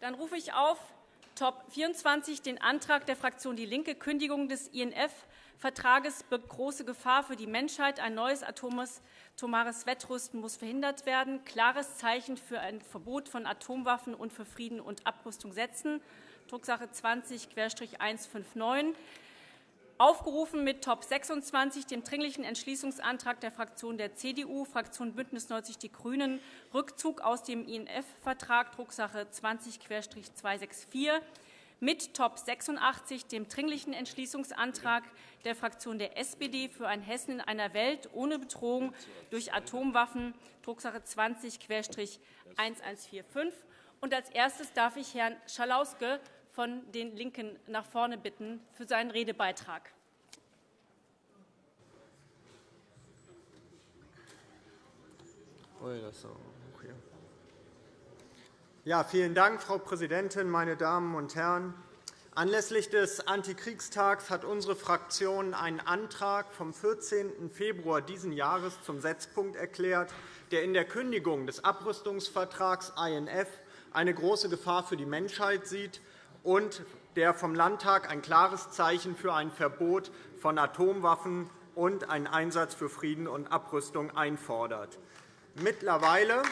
Dann rufe ich auf Top 24 den Antrag der Fraktion DIE LINKE, Kündigung des INF-Vertrages birgt große Gefahr für die Menschheit. Ein neues atomares Wettrüsten muss verhindert werden. Klares Zeichen für ein Verbot von Atomwaffen und für Frieden und Abrüstung setzen. Drucksache 20-159. Aufgerufen mit Top 26, dem Dringlichen Entschließungsantrag der Fraktion der CDU, Fraktion BÜNDNIS 90 die GRÜNEN, Rückzug aus dem INF-Vertrag, Drucksache 20-264, mit Top 86, dem Dringlichen Entschließungsantrag der Fraktion der SPD für ein Hessen in einer Welt ohne Bedrohung durch Atomwaffen, Drucksache 20-1145. Als erstes darf ich Herrn Schalauske von den LINKEN nach vorne bitten für seinen Redebeitrag. Ja, vielen Dank, Frau Präsidentin, meine Damen und Herren! Anlässlich des Antikriegstags hat unsere Fraktion einen Antrag vom 14. Februar dieses Jahres zum Setzpunkt erklärt, der in der Kündigung des Abrüstungsvertrags INF eine große Gefahr für die Menschheit sieht und der vom Landtag ein klares Zeichen für ein Verbot von Atomwaffen und einen Einsatz für Frieden und Abrüstung einfordert. Mittlerweile,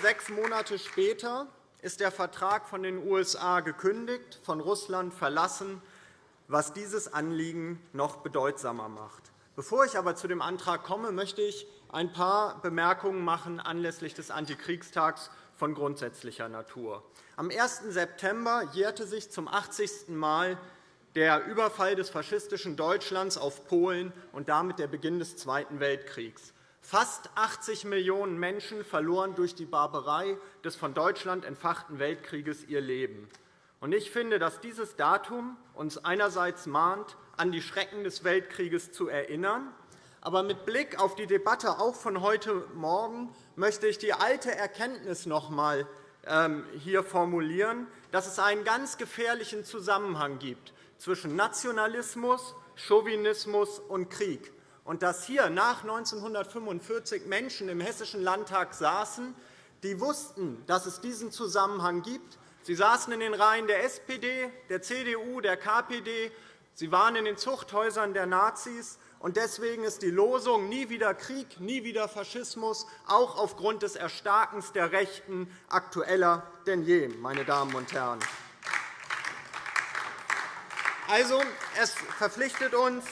sechs Monate später ist der Vertrag von den USA gekündigt, von Russland verlassen, was dieses Anliegen noch bedeutsamer macht. Bevor ich aber zu dem Antrag komme, möchte ich ein paar Bemerkungen machen anlässlich des Antikriegstags von grundsätzlicher Natur. Am 1. September jährte sich zum 80. Mal der Überfall des faschistischen Deutschlands auf Polen und damit der Beginn des Zweiten Weltkriegs. Fast 80 Millionen Menschen verloren durch die Barbarei des von Deutschland entfachten Weltkrieges ihr Leben. Ich finde, dass dieses Datum uns einerseits mahnt, an die Schrecken des Weltkrieges zu erinnern, aber mit Blick auf die Debatte auch von heute Morgen möchte ich die alte Erkenntnis noch einmal ähm, hier formulieren, dass es einen ganz gefährlichen Zusammenhang gibt zwischen Nationalismus, Chauvinismus und Krieg, und dass hier nach 1945 Menschen im Hessischen Landtag saßen, die wussten, dass es diesen Zusammenhang gibt. Sie saßen in den Reihen der SPD, der CDU, der KPD. Sie waren in den Zuchthäusern der Nazis. Deswegen ist die Losung Nie wieder Krieg, nie wieder Faschismus auch aufgrund des Erstarkens der Rechten aktueller denn je. Meine Damen und Herren. Also, es verpflichtet uns,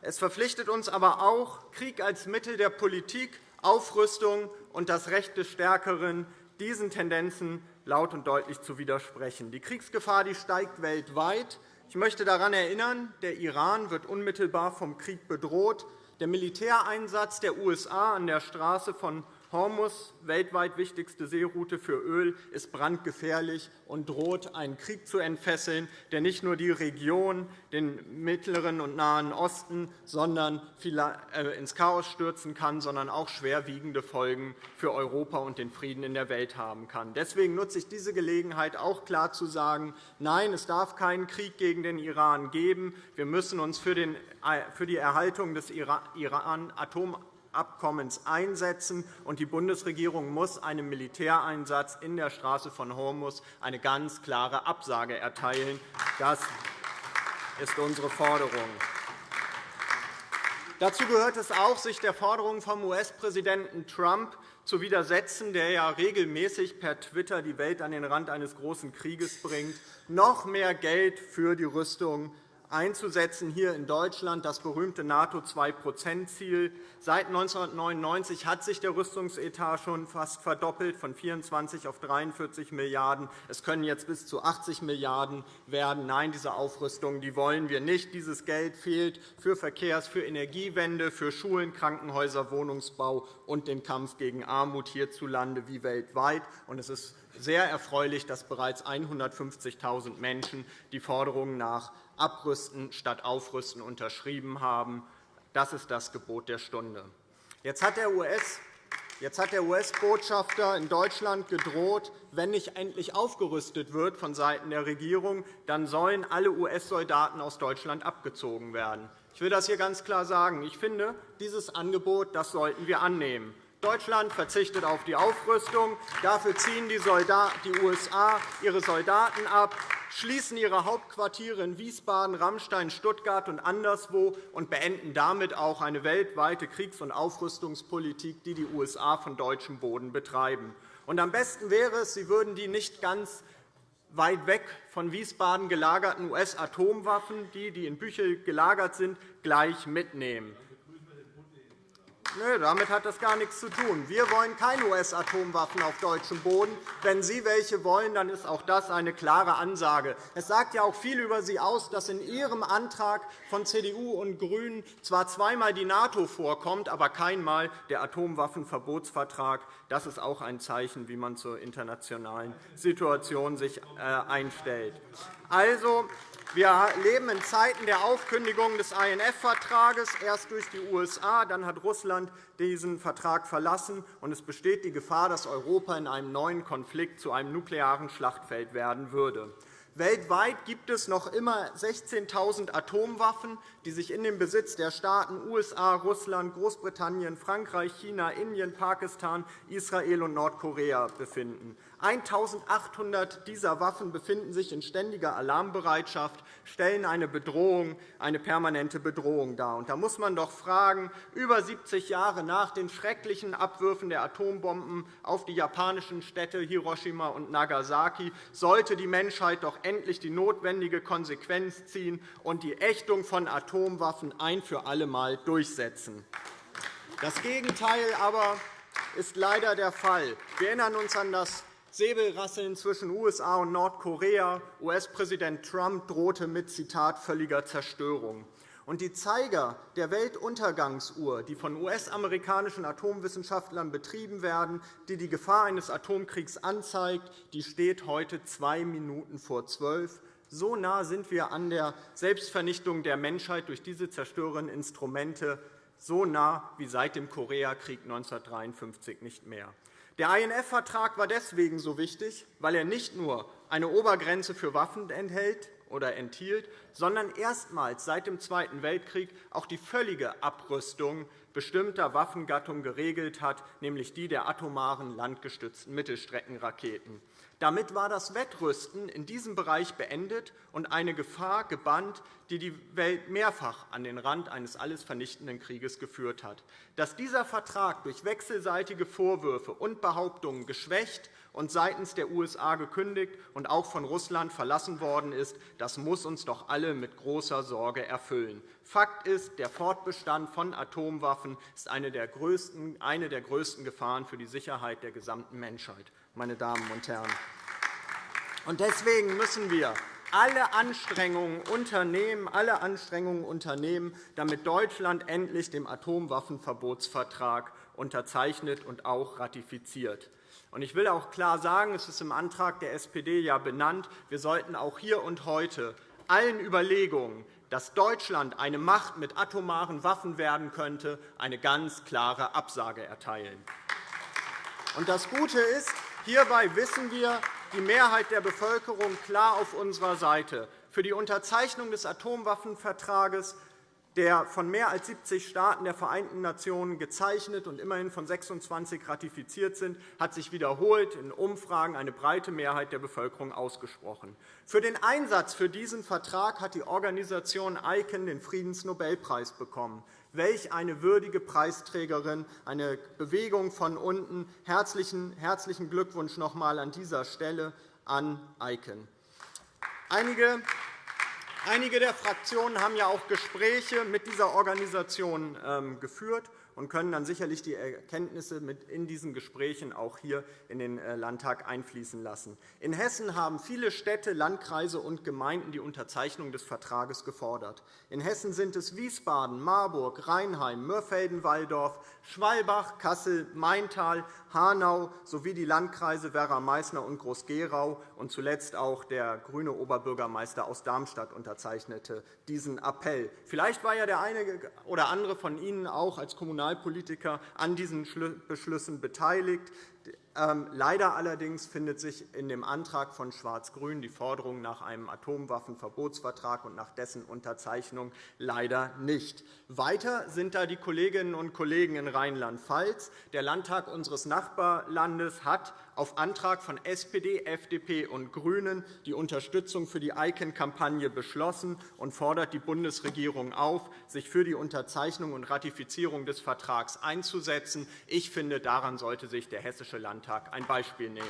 es verpflichtet uns aber auch, Krieg als Mittel der Politik, Aufrüstung und das Recht des Stärkeren diesen Tendenzen laut und deutlich zu widersprechen. Die Kriegsgefahr die steigt weltweit. Ich möchte daran erinnern, der Iran wird unmittelbar vom Krieg bedroht. Der Militäreinsatz der USA an der Straße von Hormuz, weltweit wichtigste Seeroute für Öl, ist brandgefährlich und droht, einen Krieg zu entfesseln, der nicht nur die Region, den Mittleren und Nahen Osten sondern äh, ins Chaos stürzen kann, sondern auch schwerwiegende Folgen für Europa und den Frieden in der Welt haben kann. Deswegen nutze ich diese Gelegenheit, auch klar zu sagen, nein, es darf keinen Krieg gegen den Iran geben. Wir müssen uns für äh, die Erhaltung des Iran-Atom Abkommens einsetzen, und die Bundesregierung muss einem Militäreinsatz in der Straße von Hormuz eine ganz klare Absage erteilen. Das ist unsere Forderung. Dazu gehört es auch, sich der Forderung vom US-Präsidenten Trump zu widersetzen, der ja regelmäßig per Twitter die Welt an den Rand eines großen Krieges bringt, noch mehr Geld für die Rüstung einzusetzen, hier in Deutschland das berühmte NATO-2-%-Ziel. Seit 1999 hat sich der Rüstungsetat schon fast verdoppelt, von 24 auf 43 Milliarden €. Es können jetzt bis zu 80 Milliarden € werden. Nein, diese Aufrüstung die wollen wir nicht. Dieses Geld fehlt für Verkehrs-, für Energiewende, für Schulen, Krankenhäuser, Wohnungsbau und den Kampf gegen Armut hierzulande wie weltweit. Es ist sehr erfreulich, dass bereits 150.000 Menschen die Forderungen nach Abrüsten statt Aufrüsten unterschrieben haben. Das ist das Gebot der Stunde. Jetzt hat der US Jetzt hat der US-Botschafter in Deutschland gedroht, wenn nicht endlich aufgerüstet wird vonseiten der Regierung, dann sollen alle US-Soldaten aus Deutschland abgezogen werden. Ich will das hier ganz klar sagen. Ich finde, dieses Angebot das sollten wir annehmen. Deutschland verzichtet auf die Aufrüstung. Dafür ziehen die USA ihre Soldaten ab, schließen ihre Hauptquartiere in Wiesbaden, Rammstein, Stuttgart und anderswo und beenden damit auch eine weltweite Kriegs- und Aufrüstungspolitik, die die USA von deutschem Boden betreiben. Und am besten wäre es, Sie würden die nicht ganz weit weg von Wiesbaden gelagerten US-Atomwaffen, die, die in Büchel gelagert sind, gleich mitnehmen. Nö, damit hat das gar nichts zu tun. Wir wollen keine US-Atomwaffen auf deutschem Boden. Wenn Sie welche wollen, dann ist auch das eine klare Ansage. Es sagt ja auch viel über Sie aus, dass in Ihrem Antrag von CDU und GRÜNEN zwar zweimal die NATO vorkommt, aber keinmal der Atomwaffenverbotsvertrag. Das ist auch ein Zeichen, wie man zur internationalen Situation sich äh, einstellt. Also, wir leben in Zeiten der Aufkündigung des INF-Vertrages, erst durch die USA, dann hat Russland diesen Vertrag verlassen, und es besteht die Gefahr, dass Europa in einem neuen Konflikt zu einem nuklearen Schlachtfeld werden würde. Weltweit gibt es noch immer 16.000 Atomwaffen, die sich in dem Besitz der Staaten USA, Russland, Großbritannien, Frankreich, China, Indien, Pakistan, Israel und Nordkorea befinden. 1.800 dieser Waffen befinden sich in ständiger Alarmbereitschaft, stellen eine, Bedrohung, eine permanente Bedrohung dar. da muss man doch fragen, über 70 Jahre nach den schrecklichen Abwürfen der Atombomben auf die japanischen Städte Hiroshima und Nagasaki sollte die Menschheit doch endlich die notwendige Konsequenz ziehen und die Ächtung von Atomwaffen ein für alle Mal durchsetzen. Das Gegenteil aber ist leider der Fall. Wir erinnern uns an das Säbelrasseln zwischen USA und Nordkorea. US-Präsident Trump drohte mit Zitat völliger Zerstörung. Und die Zeiger der Weltuntergangsuhr, die von US-amerikanischen Atomwissenschaftlern betrieben werden, die die Gefahr eines Atomkriegs anzeigt, die steht heute zwei Minuten vor zwölf. So nah sind wir an der Selbstvernichtung der Menschheit durch diese zerstörenden Instrumente, so nah wie seit dem Koreakrieg 1953 nicht mehr. Der INF-Vertrag war deswegen so wichtig, weil er nicht nur eine Obergrenze für Waffen enthält oder enthielt, sondern erstmals seit dem Zweiten Weltkrieg auch die völlige Abrüstung bestimmter Waffengattungen geregelt hat, nämlich die der atomaren landgestützten Mittelstreckenraketen. Damit war das Wettrüsten in diesem Bereich beendet und eine Gefahr gebannt, die die Welt mehrfach an den Rand eines alles vernichtenden Krieges geführt hat. Dass dieser Vertrag durch wechselseitige Vorwürfe und Behauptungen geschwächt und seitens der USA gekündigt und auch von Russland verlassen worden ist, das muss uns doch alle mit großer Sorge erfüllen. Fakt ist, der Fortbestand von Atomwaffen ist eine der größten, eine der größten Gefahren für die Sicherheit der gesamten Menschheit meine Damen und Herren. Deswegen müssen wir alle Anstrengungen unternehmen, alle Anstrengungen unternehmen, damit Deutschland endlich den Atomwaffenverbotsvertrag unterzeichnet und auch ratifiziert. Ich will auch klar sagen, es ist im Antrag der SPD ja benannt, wir sollten auch hier und heute allen Überlegungen, dass Deutschland eine Macht mit atomaren Waffen werden könnte, eine ganz klare Absage erteilen. das Gute ist, Hierbei wissen wir, die Mehrheit der Bevölkerung klar auf unserer Seite. Für die Unterzeichnung des Atomwaffenvertrages, der von mehr als 70 Staaten der Vereinten Nationen gezeichnet und immerhin von 26 ratifiziert sind, hat sich wiederholt in Umfragen eine breite Mehrheit der Bevölkerung ausgesprochen. Für den Einsatz für diesen Vertrag hat die Organisation ICAN den Friedensnobelpreis bekommen. Welch eine würdige Preisträgerin, eine Bewegung von unten. Herzlichen, herzlichen Glückwunsch noch einmal an dieser Stelle an ICAN. Einige Einige der Fraktionen haben ja auch Gespräche mit dieser Organisation ähm, geführt und können dann sicherlich die Erkenntnisse in diesen Gesprächen auch hier in den äh, Landtag einfließen lassen. In Hessen haben viele Städte, Landkreise und Gemeinden die Unterzeichnung des Vertrages gefordert. In Hessen sind es Wiesbaden, Marburg, Rheinheim, Mörfelden-Walldorf, Schwalbach, Kassel, Maintal, Hanau sowie die Landkreise Werra-Meißner und Groß-Gerau und zuletzt auch der grüne Oberbürgermeister aus Darmstadt unterzeichnete diesen Appell. Vielleicht war ja der eine oder andere von Ihnen auch als Kommunalpolitiker an diesen Beschlüssen beteiligt. Ähm, leider allerdings findet sich in dem Antrag von Schwarz-Grün die Forderung nach einem Atomwaffenverbotsvertrag und nach dessen Unterzeichnung leider nicht. Weiter sind da die Kolleginnen und Kollegen in Rheinland-Pfalz. Der Landtag unseres Nachbarlandes hat auf Antrag von SPD, FDP und GRÜNEN die Unterstützung für die ICANN-Kampagne beschlossen und fordert die Bundesregierung auf, sich für die Unterzeichnung und Ratifizierung des Vertrags einzusetzen. Ich finde, daran sollte sich der Hessische Landtag ein Beispiel nehmen.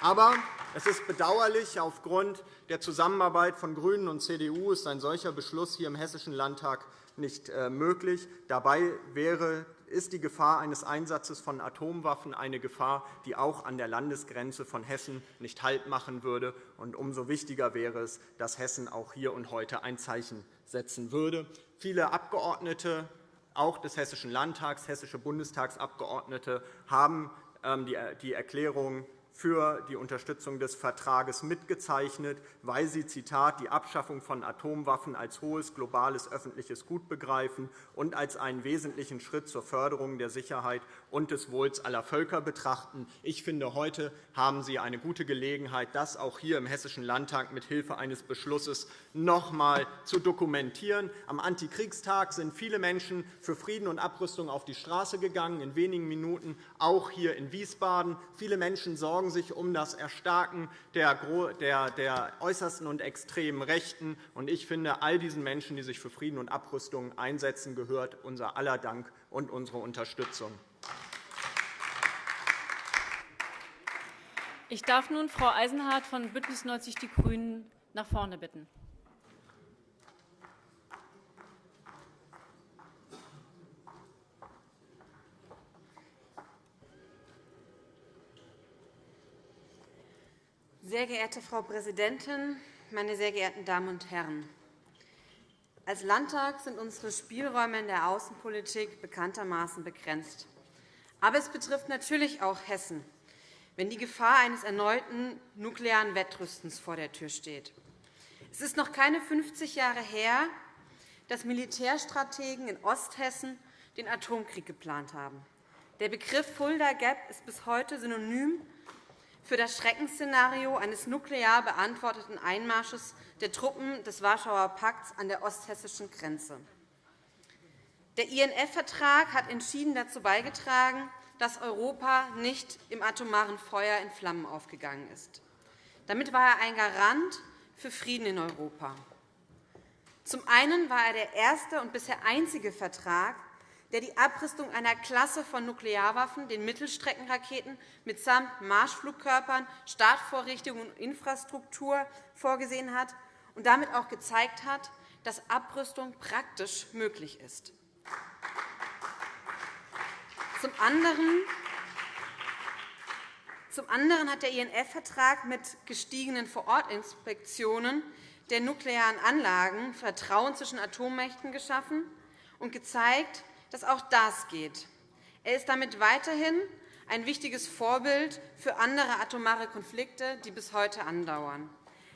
Aber es ist bedauerlich, aufgrund der Zusammenarbeit von GRÜNEN und CDU ist ein solcher Beschluss hier im Hessischen Landtag nicht äh, möglich. Dabei wäre ist die Gefahr eines Einsatzes von Atomwaffen eine Gefahr, die auch an der Landesgrenze von Hessen nicht Halt machen würde. Und umso wichtiger wäre es, dass Hessen auch hier und heute ein Zeichen setzen würde. Viele Abgeordnete, auch des Hessischen Landtags, hessische Bundestagsabgeordnete, haben ähm, die Erklärung für die Unterstützung des Vertrages mitgezeichnet, weil sie Zitat, die Abschaffung von Atomwaffen als hohes globales öffentliches Gut begreifen und als einen wesentlichen Schritt zur Förderung der Sicherheit und des Wohls aller Völker betrachten. Ich finde, heute haben Sie eine gute Gelegenheit, das auch hier im Hessischen Landtag mit Hilfe eines Beschlusses noch einmal zu dokumentieren. Am Antikriegstag sind viele Menschen für Frieden und Abrüstung auf die Straße gegangen, in wenigen Minuten auch hier in Wiesbaden. Viele Menschen sorgen sich um das Erstarken der äußersten und extremen Rechten. Ich finde, all diesen Menschen, die sich für Frieden und Abrüstung einsetzen, gehört unser aller Dank und unsere Unterstützung. Ich darf nun Frau Eisenhardt von BÜNDNIS 90 die GRÜNEN nach vorne bitten. Sehr geehrte Frau Präsidentin, meine sehr geehrten Damen und Herren! Als Landtag sind unsere Spielräume in der Außenpolitik bekanntermaßen begrenzt. Aber es betrifft natürlich auch Hessen wenn die Gefahr eines erneuten nuklearen Wettrüstens vor der Tür steht. Es ist noch keine 50 Jahre her, dass Militärstrategen in Osthessen den Atomkrieg geplant haben. Der Begriff Fulda Gap ist bis heute synonym für das Schreckensszenario eines nuklear beantworteten Einmarsches der Truppen des Warschauer Pakts an der osthessischen Grenze. Der INF-Vertrag hat entschieden dazu beigetragen, dass Europa nicht im atomaren Feuer in Flammen aufgegangen ist. Damit war er ein Garant für Frieden in Europa. Zum einen war er der erste und bisher einzige Vertrag, der die Abrüstung einer Klasse von Nuklearwaffen, den Mittelstreckenraketen mitsamt Marschflugkörpern, Startvorrichtungen und Infrastruktur vorgesehen hat und damit auch gezeigt hat, dass Abrüstung praktisch möglich ist. Zum anderen zum anderen hat der INF-Vertrag mit gestiegenen Vorortinspektionen der nuklearen Anlagen Vertrauen zwischen Atommächten geschaffen und gezeigt, dass auch das geht. Er ist damit weiterhin ein wichtiges Vorbild für andere atomare Konflikte, die bis heute andauern.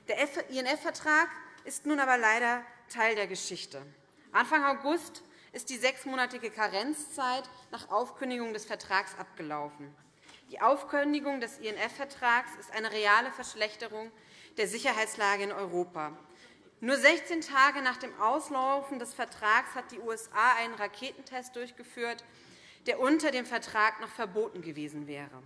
Der INF-Vertrag ist nun aber leider Teil der Geschichte. Anfang August ist die sechsmonatige Karenzzeit nach Aufkündigung des Vertrags abgelaufen. Die Aufkündigung des INF-Vertrags ist eine reale Verschlechterung der Sicherheitslage in Europa. Nur 16 Tage nach dem Auslaufen des Vertrags hat die USA einen Raketentest durchgeführt, der unter dem Vertrag noch verboten gewesen wäre.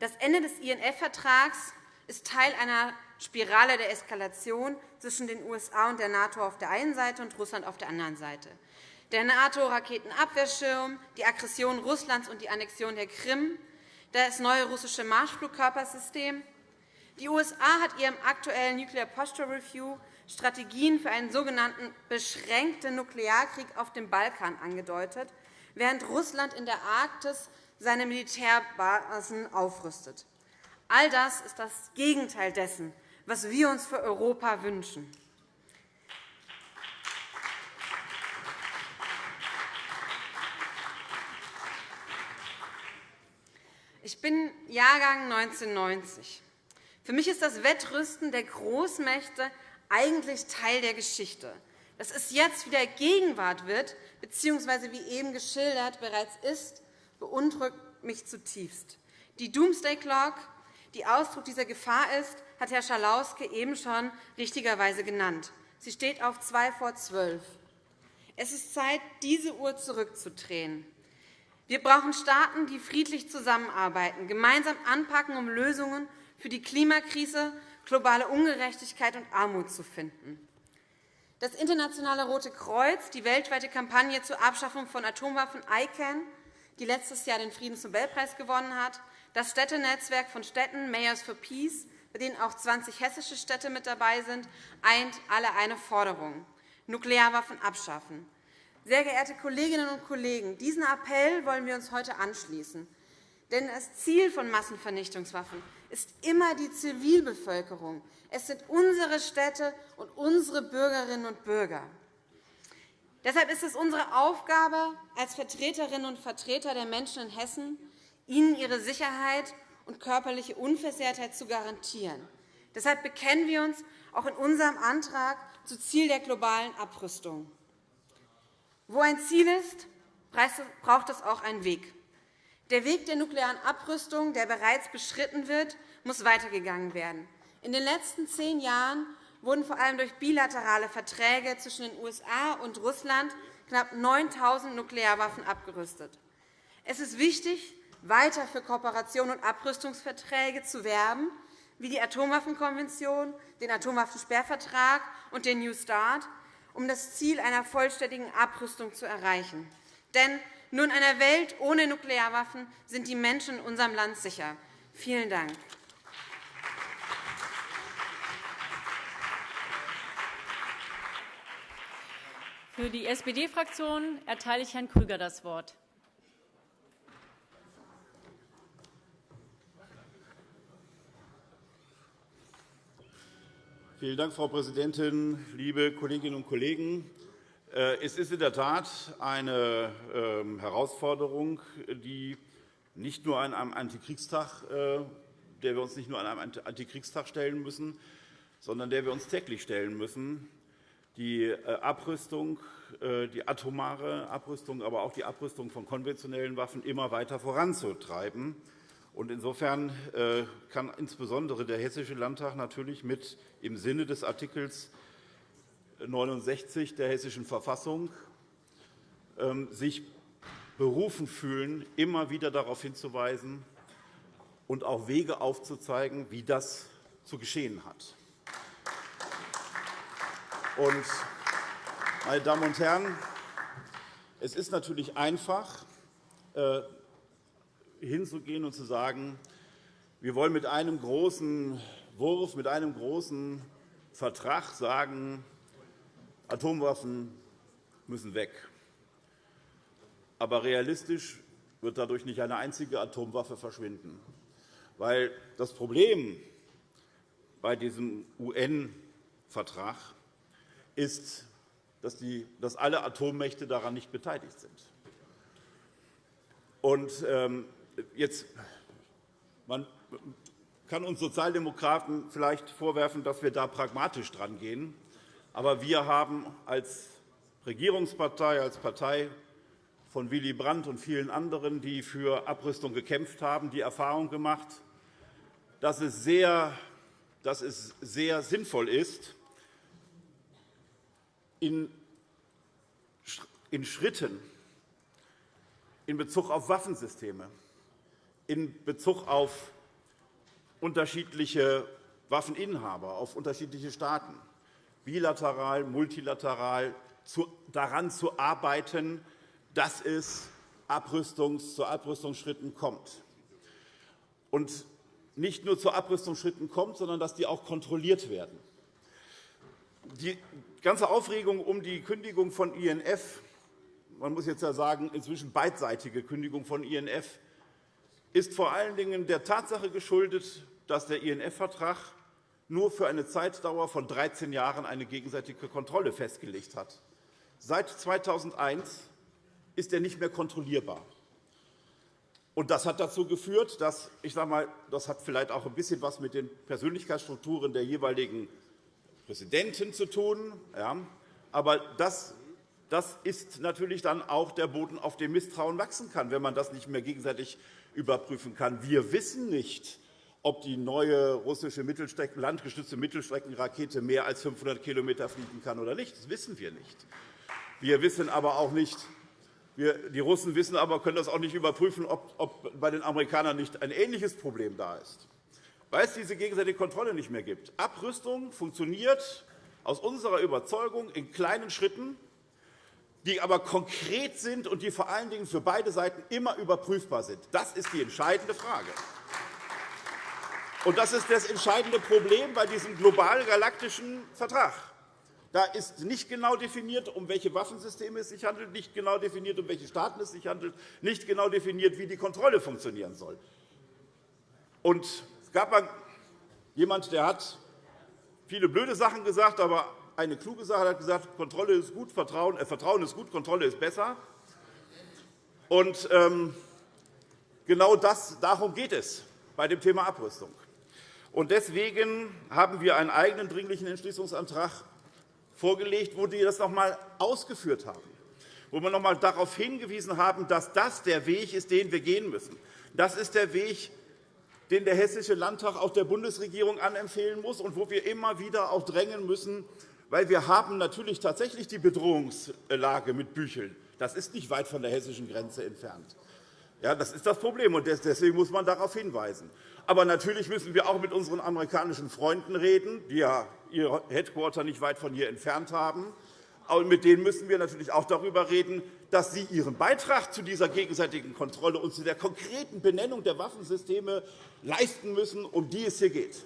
Das Ende des INF-Vertrags ist Teil einer Spirale der Eskalation zwischen den USA und der NATO auf der einen Seite und Russland auf der anderen Seite. Der NATO-Raketenabwehrschirm, die Aggression Russlands und die Annexion der Krim, das neue russische Marschflugkörpersystem. Die USA hat ihrem aktuellen Nuclear Posture Review Strategien für einen sogenannten beschränkten Nuklearkrieg auf dem Balkan angedeutet, während Russland in der Arktis seine Militärbasen aufrüstet. All das ist das Gegenteil dessen, was wir uns für Europa wünschen. Ich bin Jahrgang 1990. Für mich ist das Wettrüsten der Großmächte eigentlich Teil der Geschichte. Dass es jetzt wieder Gegenwart wird, bzw. wie eben geschildert bereits ist, beunruhigt mich zutiefst. Die Doomsday Clock, die Ausdruck dieser Gefahr ist, hat Herr Schalauske eben schon richtigerweise genannt. Sie steht auf zwei vor zwölf. Es ist Zeit, diese Uhr zurückzudrehen. Wir brauchen Staaten, die friedlich zusammenarbeiten, gemeinsam anpacken, um Lösungen für die Klimakrise, globale Ungerechtigkeit und Armut zu finden. Das Internationale Rote Kreuz, die weltweite Kampagne zur Abschaffung von Atomwaffen ICANN, die letztes Jahr den Friedensnobelpreis gewonnen hat, das Städtenetzwerk von Städten Mayors for Peace, bei denen auch 20 hessische Städte mit dabei sind, eint alle eine Forderung, Nuklearwaffen abschaffen. Sehr geehrte Kolleginnen und Kollegen, diesen Appell wollen wir uns heute anschließen. Denn das Ziel von Massenvernichtungswaffen ist immer die Zivilbevölkerung. Es sind unsere Städte und unsere Bürgerinnen und Bürger. Deshalb ist es unsere Aufgabe als Vertreterinnen und Vertreter der Menschen in Hessen, ihnen ihre Sicherheit und körperliche Unversehrtheit zu garantieren. Deshalb bekennen wir uns auch in unserem Antrag zum Ziel der globalen Abrüstung. Wo ein Ziel ist, braucht es auch einen Weg. Der Weg der nuklearen Abrüstung, der bereits beschritten wird, muss weitergegangen werden. In den letzten zehn Jahren wurden vor allem durch bilaterale Verträge zwischen den USA und Russland knapp 9.000 Nuklearwaffen abgerüstet. Es ist wichtig, weiter für Kooperation und Abrüstungsverträge zu werben, wie die Atomwaffenkonvention, den Atomwaffensperrvertrag und den New START, um das Ziel einer vollständigen Abrüstung zu erreichen. Denn nur in einer Welt ohne Nuklearwaffen sind die Menschen in unserem Land sicher. Vielen Dank. Für die SPD-Fraktion erteile ich Herrn Krüger das Wort. Vielen Dank, Frau Präsidentin, liebe Kolleginnen und Kollegen! Äh, es ist in der Tat eine ähm, Herausforderung, die nicht nur an einem Antikriegstag, äh, der wir uns nicht nur an einem Antikriegstag stellen müssen, sondern der wir uns täglich stellen müssen, die äh, Abrüstung, die atomare Abrüstung, aber auch die Abrüstung von konventionellen Waffen immer weiter voranzutreiben. Insofern kann insbesondere der Hessische Landtag natürlich mit im Sinne des Artikels 69 der Hessischen Verfassung ähm, sich berufen fühlen, immer wieder darauf hinzuweisen und auch Wege aufzuzeigen, wie das zu geschehen hat. Meine Damen und Herren, es ist natürlich einfach, äh, hinzugehen und zu sagen, wir wollen mit einem großen Wurf, mit einem großen Vertrag sagen, Atomwaffen müssen weg. Aber realistisch wird dadurch nicht eine einzige Atomwaffe verschwinden. Weil das Problem bei diesem UN-Vertrag ist, dass, die, dass alle Atommächte daran nicht beteiligt sind. Und, ähm, jetzt, man kann uns Sozialdemokraten vielleicht vorwerfen, dass wir da pragmatisch drangehen. Aber wir haben als Regierungspartei, als Partei von Willy Brandt und vielen anderen, die für Abrüstung gekämpft haben, die Erfahrung gemacht, dass es sehr, dass es sehr sinnvoll ist, in, Schritten in Bezug auf Waffensysteme, in Bezug auf unterschiedliche Waffeninhaber, auf unterschiedliche Staaten, bilateral, multilateral daran zu arbeiten, dass es zu Abrüstungsschritten kommt. Und nicht nur zu Abrüstungsschritten kommt, sondern dass die auch kontrolliert werden. Die ganze Aufregung um die Kündigung von INF, man muss jetzt ja sagen, inzwischen beidseitige Kündigung von INF, ist vor allen Dingen der Tatsache geschuldet, dass der INF-Vertrag nur für eine Zeitdauer von 13 Jahren eine gegenseitige Kontrolle festgelegt hat. Seit 2001 ist er nicht mehr kontrollierbar. Das hat dazu geführt, dass ich sage mal, das hat vielleicht auch ein bisschen was mit den Persönlichkeitsstrukturen der jeweiligen Präsidenten zu tun. Ja, Aber das, das ist natürlich dann auch der Boden, auf dem Misstrauen wachsen kann, wenn man das nicht mehr gegenseitig überprüfen kann. Wir wissen nicht, ob die neue russische Mittelstrecken, landgestützte Mittelstreckenrakete mehr als 500 km fliegen kann oder nicht. Das wissen wir nicht. Wir wissen aber auch nicht, wir, die Russen wissen aber, können das auch nicht überprüfen, ob, ob bei den Amerikanern nicht ein ähnliches Problem da ist. Weil es diese gegenseitige Kontrolle nicht mehr gibt. Abrüstung funktioniert aus unserer Überzeugung in kleinen Schritten, die aber konkret sind und die vor allen Dingen für beide Seiten immer überprüfbar sind. Das ist die entscheidende Frage. Und das ist das entscheidende Problem bei diesem global-galaktischen Vertrag. Da ist nicht genau definiert, um welche Waffensysteme es sich handelt, nicht genau definiert, um welche Staaten es sich handelt, nicht genau definiert, wie die Kontrolle funktionieren soll. Und gab jemanden, der hat viele blöde Sachen gesagt, aber eine kluge Sache hat gesagt, Kontrolle ist gut, Vertrauen, äh, Vertrauen ist gut, Kontrolle ist besser. Und ähm, genau das, darum geht es bei dem Thema Abrüstung. Und deswegen haben wir einen eigenen Dringlichen Entschließungsantrag vorgelegt, wo wir das noch einmal ausgeführt haben, wo wir noch einmal darauf hingewiesen haben, dass das der Weg ist, den wir gehen müssen. Das ist der Weg, den der Hessische Landtag auch der Bundesregierung anempfehlen muss und wo wir immer wieder auch drängen müssen, weil wir haben natürlich tatsächlich die Bedrohungslage mit Bücheln. Das ist nicht weit von der hessischen Grenze entfernt. Ja, das ist das Problem, und deswegen muss man darauf hinweisen. Aber natürlich müssen wir auch mit unseren amerikanischen Freunden reden, die ja ihr Headquarter nicht weit von hier entfernt haben. Und mit denen müssen wir natürlich auch darüber reden, dass sie ihren Beitrag zu dieser gegenseitigen Kontrolle und zu der konkreten Benennung der Waffensysteme leisten müssen, um die es hier geht.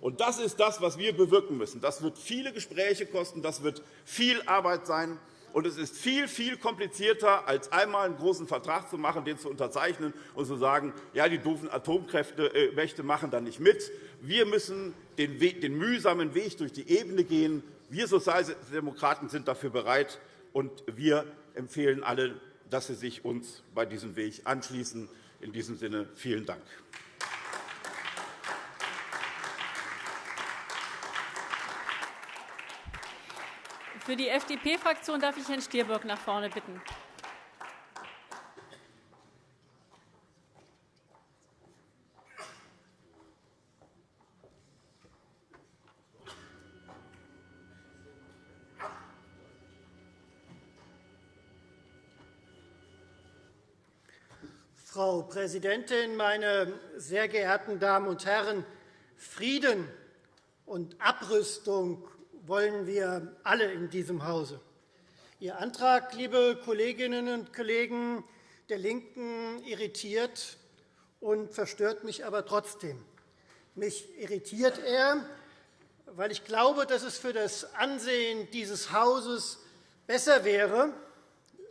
Und das ist das, was wir bewirken müssen. Das wird viele Gespräche kosten, das wird viel Arbeit sein. Und es ist viel, viel komplizierter, als einmal einen großen Vertrag zu machen, den zu unterzeichnen und zu sagen, ja, die doofen Atomkräftemächte machen da nicht mit. Wir müssen den mühsamen Weg durch die Ebene gehen. Wir Sozialdemokraten sind dafür bereit, und wir empfehlen alle, dass Sie sich uns bei diesem Weg anschließen. In diesem Sinne vielen Dank. Für die FDP-Fraktion darf ich Herrn Stier nach vorne bitten. Frau Präsidentin, meine sehr geehrten Damen und Herren! Frieden und Abrüstung wollen wir alle in diesem Hause. Ihr Antrag, liebe Kolleginnen und Kollegen der LINKEN, irritiert und verstört mich aber trotzdem. Mich irritiert er, weil ich glaube, dass es für das Ansehen dieses Hauses besser wäre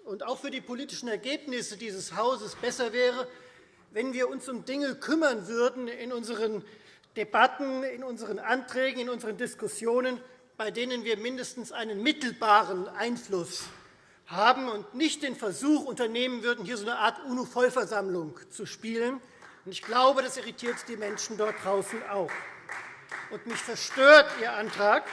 und auch für die politischen Ergebnisse dieses Hauses besser wäre, wenn wir uns um Dinge kümmern würden in unseren Debatten, in unseren Anträgen, in unseren Diskussionen, bei denen wir mindestens einen mittelbaren Einfluss haben und nicht den Versuch unternehmen würden, hier so eine Art UNO-Vollversammlung zu spielen. Ich glaube, das irritiert die Menschen dort draußen auch. Und mich verstört Ihr Antrag.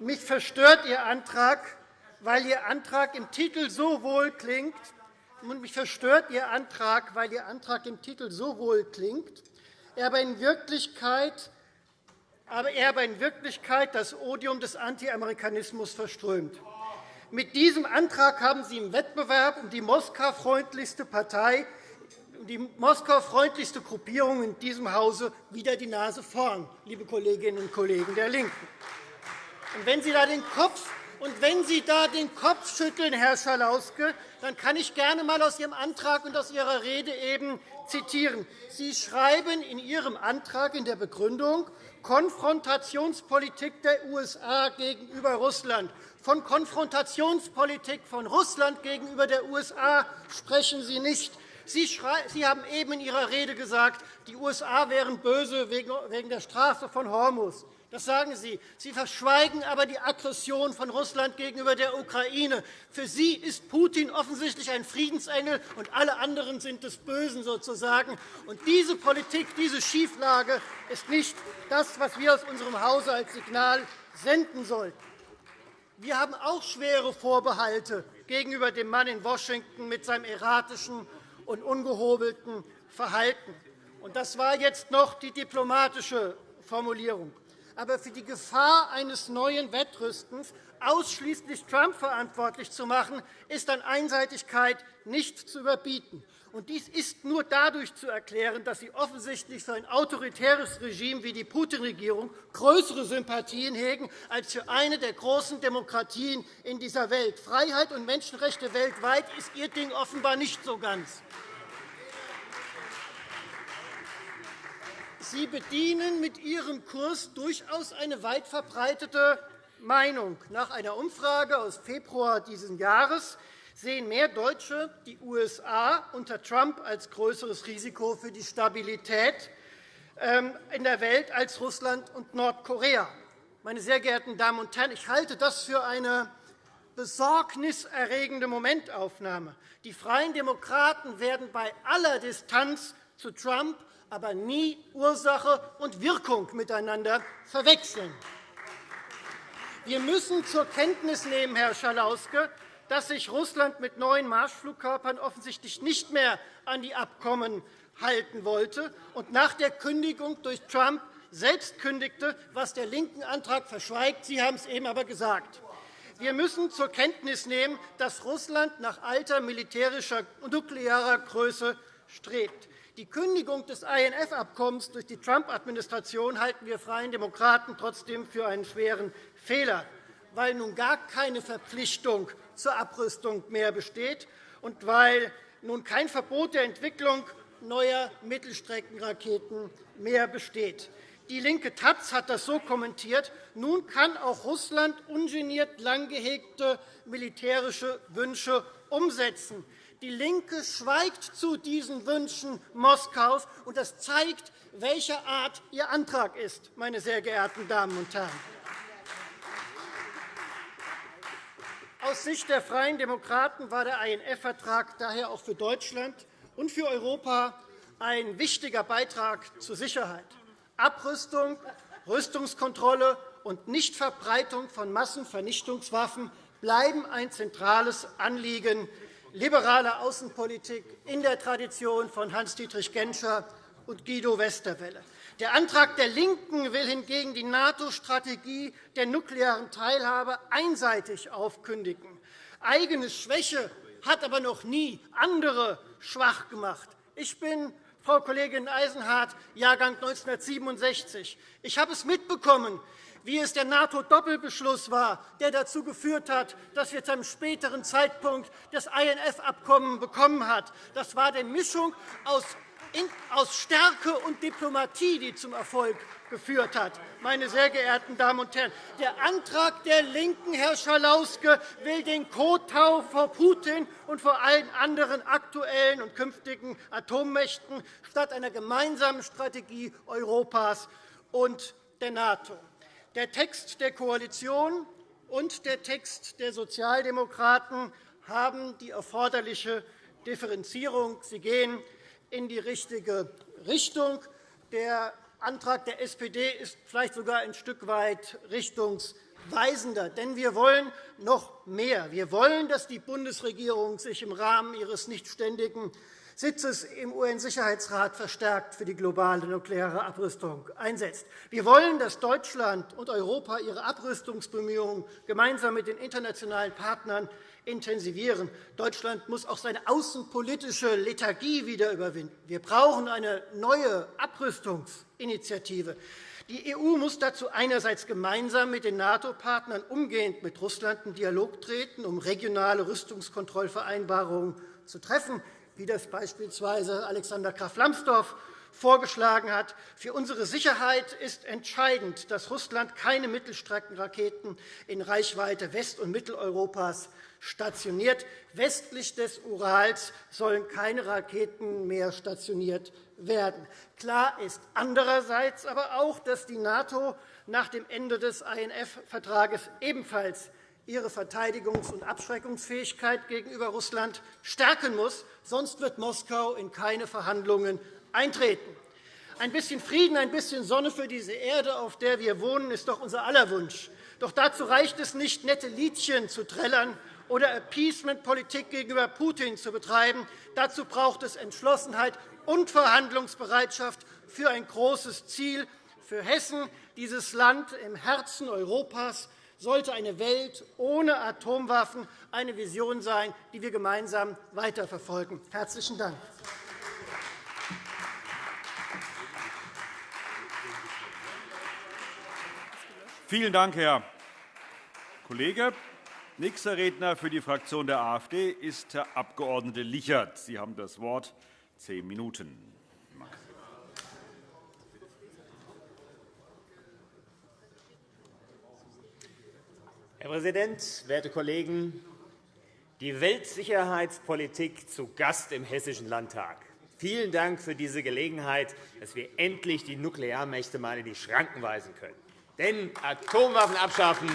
Mich verstört Ihr Antrag, weil Ihr Antrag im Titel so wohl klingt. Und mich verstört Ihr Antrag, weil Ihr Antrag im Titel so wohl klingt, er aber in Wirklichkeit aber er aber in Wirklichkeit das Odium des Anti-Amerikanismus verströmt. Mit diesem Antrag haben Sie im Wettbewerb um die Moskau-freundlichste Partei, die Moskau-freundlichste Gruppierung in diesem Hause wieder die Nase vorn, liebe Kolleginnen und Kollegen der LINKEN. Und wenn Sie da den Kopf und wenn Sie da den Kopf schütteln, Herr Schalauske, dann kann ich gerne einmal aus Ihrem Antrag und aus Ihrer Rede eben zitieren. Sie schreiben in Ihrem Antrag in der Begründung, Konfrontationspolitik der USA gegenüber Russland. Von Konfrontationspolitik von Russland gegenüber der USA sprechen Sie nicht. Sie haben eben in Ihrer Rede gesagt, die USA wären böse wegen der Straße von Hormuz. Das sagen Sie. Sie verschweigen aber die Aggression von Russland gegenüber der Ukraine. Für Sie ist Putin offensichtlich ein Friedensengel, und alle anderen sind des Bösen sozusagen. Und diese Politik, diese Schieflage ist nicht das, was wir aus unserem Hause als Signal senden sollten. Wir haben auch schwere Vorbehalte gegenüber dem Mann in Washington mit seinem erratischen und ungehobelten Verhalten. Das war jetzt noch die diplomatische Formulierung. Aber für die Gefahr eines neuen Wettrüstens ausschließlich Trump verantwortlich zu machen, ist an Einseitigkeit nicht zu überbieten. Und dies ist nur dadurch zu erklären, dass Sie offensichtlich für ein autoritäres Regime wie die Putin-Regierung größere Sympathien hegen als für eine der großen Demokratien in dieser Welt. Freiheit und Menschenrechte weltweit ist Ihr Ding offenbar nicht so ganz. Sie bedienen mit Ihrem Kurs durchaus eine weit verbreitete Meinung. Nach einer Umfrage aus Februar dieses Jahres sehen mehr Deutsche die USA unter Trump als größeres Risiko für die Stabilität ähm, in der Welt als Russland und Nordkorea. Meine sehr geehrten Damen und Herren, ich halte das für eine besorgniserregende Momentaufnahme. Die Freien Demokraten werden bei aller Distanz zu Trump aber nie Ursache und Wirkung miteinander verwechseln. Wir müssen zur Kenntnis nehmen, Herr Schalauske, dass sich Russland mit neuen Marschflugkörpern offensichtlich nicht mehr an die Abkommen halten wollte und nach der Kündigung durch Trump selbst kündigte, was der linken Antrag verschweigt. Sie haben es eben aber gesagt. Wir müssen zur Kenntnis nehmen, dass Russland nach alter militärischer und nuklearer Größe strebt. Die Kündigung des INF-Abkommens durch die Trump-Administration halten wir Freien Demokraten trotzdem für einen schweren Fehler, weil nun gar keine Verpflichtung zur Abrüstung mehr besteht und weil nun kein Verbot der Entwicklung neuer Mittelstreckenraketen mehr besteht. Die linke Taz hat das so kommentiert. Nun kann auch Russland ungeniert lang gehegte militärische Wünsche umsetzen. Die LINKE schweigt zu diesen Wünschen Moskaus, und das zeigt, welcher Art Ihr Antrag ist, meine sehr geehrten Damen und Herren. Aus Sicht der Freien Demokraten war der INF-Vertrag daher auch für Deutschland und für Europa ein wichtiger Beitrag zur Sicherheit. Abrüstung, Rüstungskontrolle und Nichtverbreitung von Massenvernichtungswaffen bleiben ein zentrales Anliegen liberale Außenpolitik in der Tradition von Hans-Dietrich Genscher und Guido Westerwelle. Der Antrag der LINKEN will hingegen die NATO-Strategie der nuklearen Teilhabe einseitig aufkündigen. Eigene Schwäche hat aber noch nie andere schwach gemacht. Ich bin Frau Kollegin Eisenhardt, Jahrgang 1967. Ich habe es mitbekommen, wie es der NATO-Doppelbeschluss war, der dazu geführt hat, dass wir zu einem späteren Zeitpunkt das INF-Abkommen bekommen haben. Das war die Mischung aus Stärke und Diplomatie, die zum Erfolg geführt hat. Meine sehr geehrten Damen und Herren, der Antrag der LINKEN, Herr Schalauske, will den Kotau vor Putin und vor allen anderen aktuellen und künftigen Atommächten statt einer gemeinsamen Strategie Europas und der NATO. Der Text der Koalition und der Text der Sozialdemokraten haben die erforderliche Differenzierung. Sie gehen in die richtige Richtung. Der Antrag der SPD ist vielleicht sogar ein Stück weit richtungsweisender. Denn wir wollen noch mehr. Wir wollen, dass die Bundesregierung sich im Rahmen ihres nicht ständigen Sitzes im UN-Sicherheitsrat verstärkt für die globale nukleare Abrüstung einsetzt. Wir wollen, dass Deutschland und Europa ihre Abrüstungsbemühungen gemeinsam mit den internationalen Partnern intensivieren. Deutschland muss auch seine außenpolitische Lethargie wieder überwinden. Wir brauchen eine neue Abrüstungsinitiative. Die EU muss dazu einerseits gemeinsam mit den NATO-Partnern umgehend mit Russland in Dialog treten, um regionale Rüstungskontrollvereinbarungen zu treffen wie das beispielsweise Alexander Graf Lambsdorff vorgeschlagen hat. Für unsere Sicherheit ist entscheidend, dass Russland keine Mittelstreckenraketen in Reichweite West- und Mitteleuropas stationiert. Westlich des Urals sollen keine Raketen mehr stationiert werden. Klar ist andererseits aber auch, dass die NATO nach dem Ende des INF-Vertrages ebenfalls ihre Verteidigungs- und Abschreckungsfähigkeit gegenüber Russland stärken muss. Sonst wird Moskau in keine Verhandlungen eintreten. Ein bisschen Frieden, ein bisschen Sonne für diese Erde, auf der wir wohnen, ist doch unser aller Wunsch. Doch dazu reicht es nicht, nette Liedchen zu trällern oder Appeasement-Politik gegenüber Putin zu betreiben. Dazu braucht es Entschlossenheit und Verhandlungsbereitschaft für ein großes Ziel. Für Hessen, dieses Land im Herzen Europas, sollte eine Welt ohne Atomwaffen eine Vision sein, die wir gemeinsam weiterverfolgen. – Herzlichen Dank. Vielen Dank, Herr Kollege. Nächster Redner für die Fraktion der AfD ist Herr Abg. Lichert. Sie haben das Wort. Zehn Minuten. Herr Präsident, werte Kollegen! Die Weltsicherheitspolitik zu Gast im Hessischen Landtag. Vielen Dank für diese Gelegenheit, dass wir endlich die Nuklearmächte einmal in die Schranken weisen können. Denn Atomwaffen abschaffen,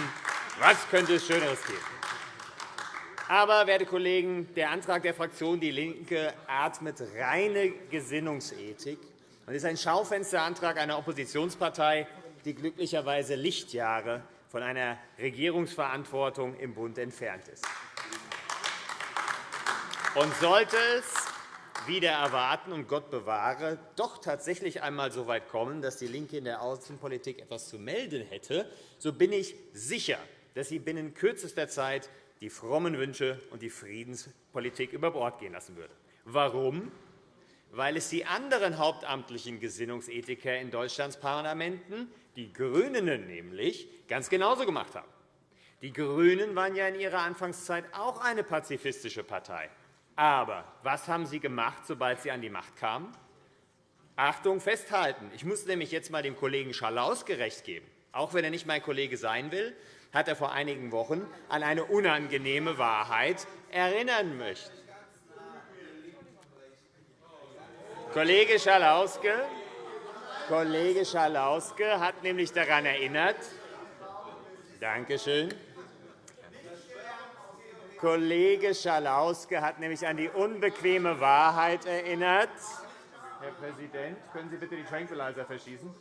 was könnte es Schöneres geben? Aber, werte Kollegen, der Antrag der Fraktion DIE LINKE atmet reine Gesinnungsethik und ist ein Schaufensterantrag einer Oppositionspartei, die glücklicherweise Lichtjahre von einer Regierungsverantwortung im Bund entfernt ist. Und sollte es wieder erwarten und Gott bewahre, doch tatsächlich einmal so weit kommen, dass DIE LINKE in der Außenpolitik etwas zu melden hätte, so bin ich sicher, dass sie binnen kürzester Zeit die frommen Wünsche und die Friedenspolitik über Bord gehen lassen würde. Warum? Weil es die anderen hauptamtlichen Gesinnungsethiker in Deutschlands Parlamenten, die GRÜNEN nämlich, ganz genauso gemacht haben. Die GRÜNEN waren ja in ihrer Anfangszeit auch eine pazifistische Partei. Aber was haben sie gemacht, sobald sie an die Macht kamen? Achtung, festhalten. Ich muss nämlich jetzt einmal dem Kollegen Schalaus gerecht geben. Auch wenn er nicht mein Kollege sein will, hat er vor einigen Wochen an eine unangenehme Wahrheit erinnern möchten. Kollege Schalauske, Kollege Schalauske hat nämlich daran erinnert, Danke schön. Kollege Schalauske hat nämlich an die unbequeme Wahrheit erinnert. Herr Präsident, können Sie bitte die Tranquilizer verschießen?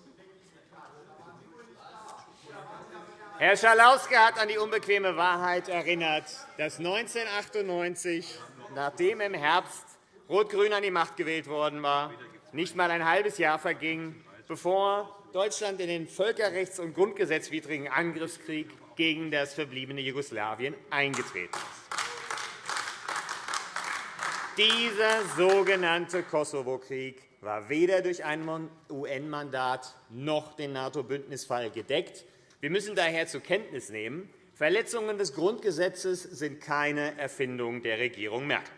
Herr Schalauske hat an die unbequeme Wahrheit erinnert, dass 1998, nachdem im Herbst Rot-Grün an die Macht gewählt worden war, nicht einmal ein halbes Jahr verging, bevor Deutschland in den völkerrechts- und grundgesetzwidrigen Angriffskrieg gegen das verbliebene Jugoslawien eingetreten ist. Dieser sogenannte Kosovo-Krieg war weder durch ein UN-Mandat noch den NATO-Bündnisfall gedeckt, wir müssen daher zur Kenntnis nehmen, Verletzungen des Grundgesetzes sind keine Erfindung der Regierung Merkel.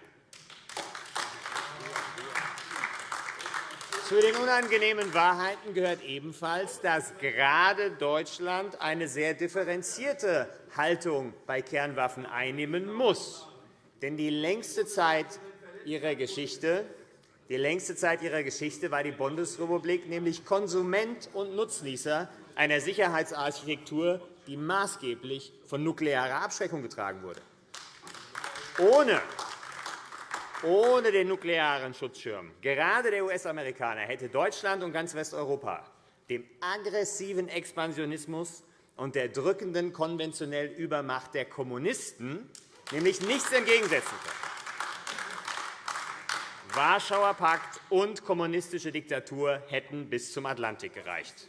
Zu den unangenehmen Wahrheiten gehört ebenfalls, dass gerade Deutschland eine sehr differenzierte Haltung bei Kernwaffen einnehmen muss. Denn die längste Zeit ihrer Geschichte die längste Zeit ihrer Geschichte war die Bundesrepublik nämlich Konsument und Nutznießer einer Sicherheitsarchitektur, die maßgeblich von nuklearer Abschreckung getragen wurde. Ohne ohne den nuklearen Schutzschirm, gerade der US-Amerikaner, hätte Deutschland und ganz Westeuropa dem aggressiven Expansionismus und der drückenden konventionell Übermacht der Kommunisten nämlich nichts entgegensetzen können. Warschauer Pakt und kommunistische Diktatur hätten bis zum Atlantik gereicht.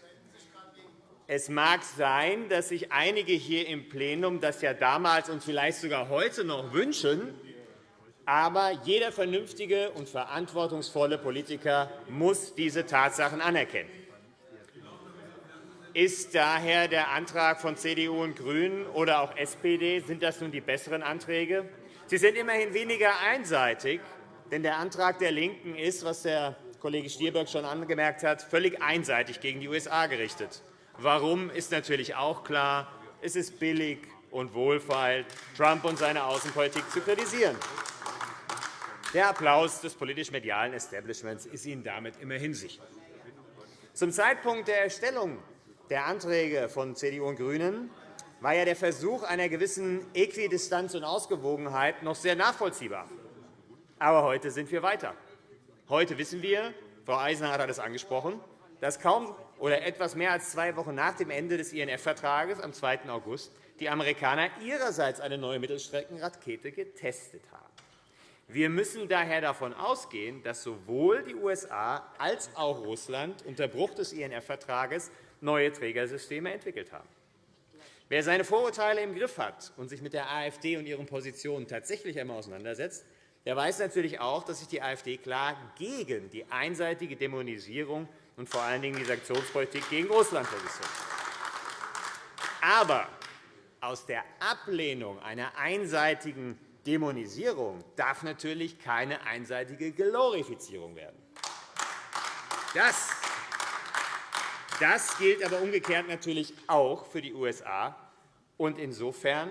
Es mag sein, dass sich einige hier im Plenum das ja damals und vielleicht sogar heute noch wünschen, aber jeder vernünftige und verantwortungsvolle Politiker muss diese Tatsachen anerkennen. Ist daher der Antrag von CDU und GRÜNEN oder auch SPD sind das nun die besseren Anträge? Sie sind immerhin weniger einseitig, denn der Antrag der LINKEN ist, was der Kollege Stier schon angemerkt hat, völlig einseitig gegen die USA gerichtet. Warum, ist natürlich auch klar. Es ist billig und wohlfeil, Trump und seine Außenpolitik zu kritisieren. Der Applaus des politisch-medialen Establishments ist Ihnen damit immerhin sicher. Zum Zeitpunkt der Erstellung der Anträge von CDU und GRÜNEN war ja der Versuch einer gewissen Äquidistanz und Ausgewogenheit noch sehr nachvollziehbar. Aber heute sind wir weiter. Heute wissen wir, Frau Eisenhardt hat es angesprochen, dass kaum oder etwas mehr als zwei Wochen nach dem Ende des INF-Vertrages am 2. August die Amerikaner ihrerseits eine neue Mittelstreckenrakete getestet haben. Wir müssen daher davon ausgehen, dass sowohl die USA als auch Russland unter Bruch des INF-Vertrages neue Trägersysteme entwickelt haben. Wer seine Vorurteile im Griff hat und sich mit der AfD und ihren Positionen tatsächlich einmal auseinandersetzt, der weiß natürlich auch, dass sich die AfD klar gegen die einseitige Dämonisierung und vor allen Dingen die Sanktionspolitik gegen Russland positioniert. Aber aus der Ablehnung einer einseitigen Dämonisierung darf natürlich keine einseitige Glorifizierung werden. Das, das gilt aber umgekehrt natürlich auch für die USA. Und insofern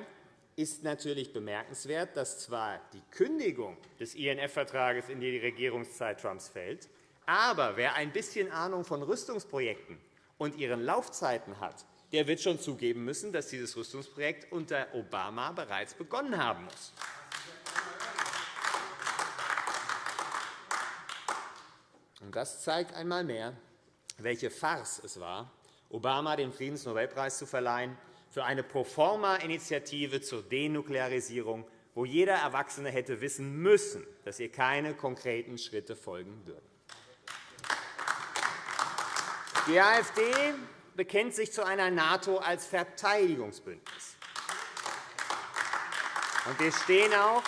ist natürlich bemerkenswert, dass zwar die Kündigung des INF-Vertrages in die Regierungszeit Trumps fällt, aber wer ein bisschen Ahnung von Rüstungsprojekten und ihren Laufzeiten hat, der wird schon zugeben müssen, dass dieses Rüstungsprojekt unter Obama bereits begonnen haben muss. Das zeigt einmal mehr, welche Farce es war, Obama den Friedensnobelpreis zu verleihen für eine Proforma-Initiative zur Denuklearisierung, wo jeder Erwachsene hätte wissen müssen, dass ihr keine konkreten Schritte folgen würden. Die AfD bekennt sich zu einer NATO als Verteidigungsbündnis. wir stehen auch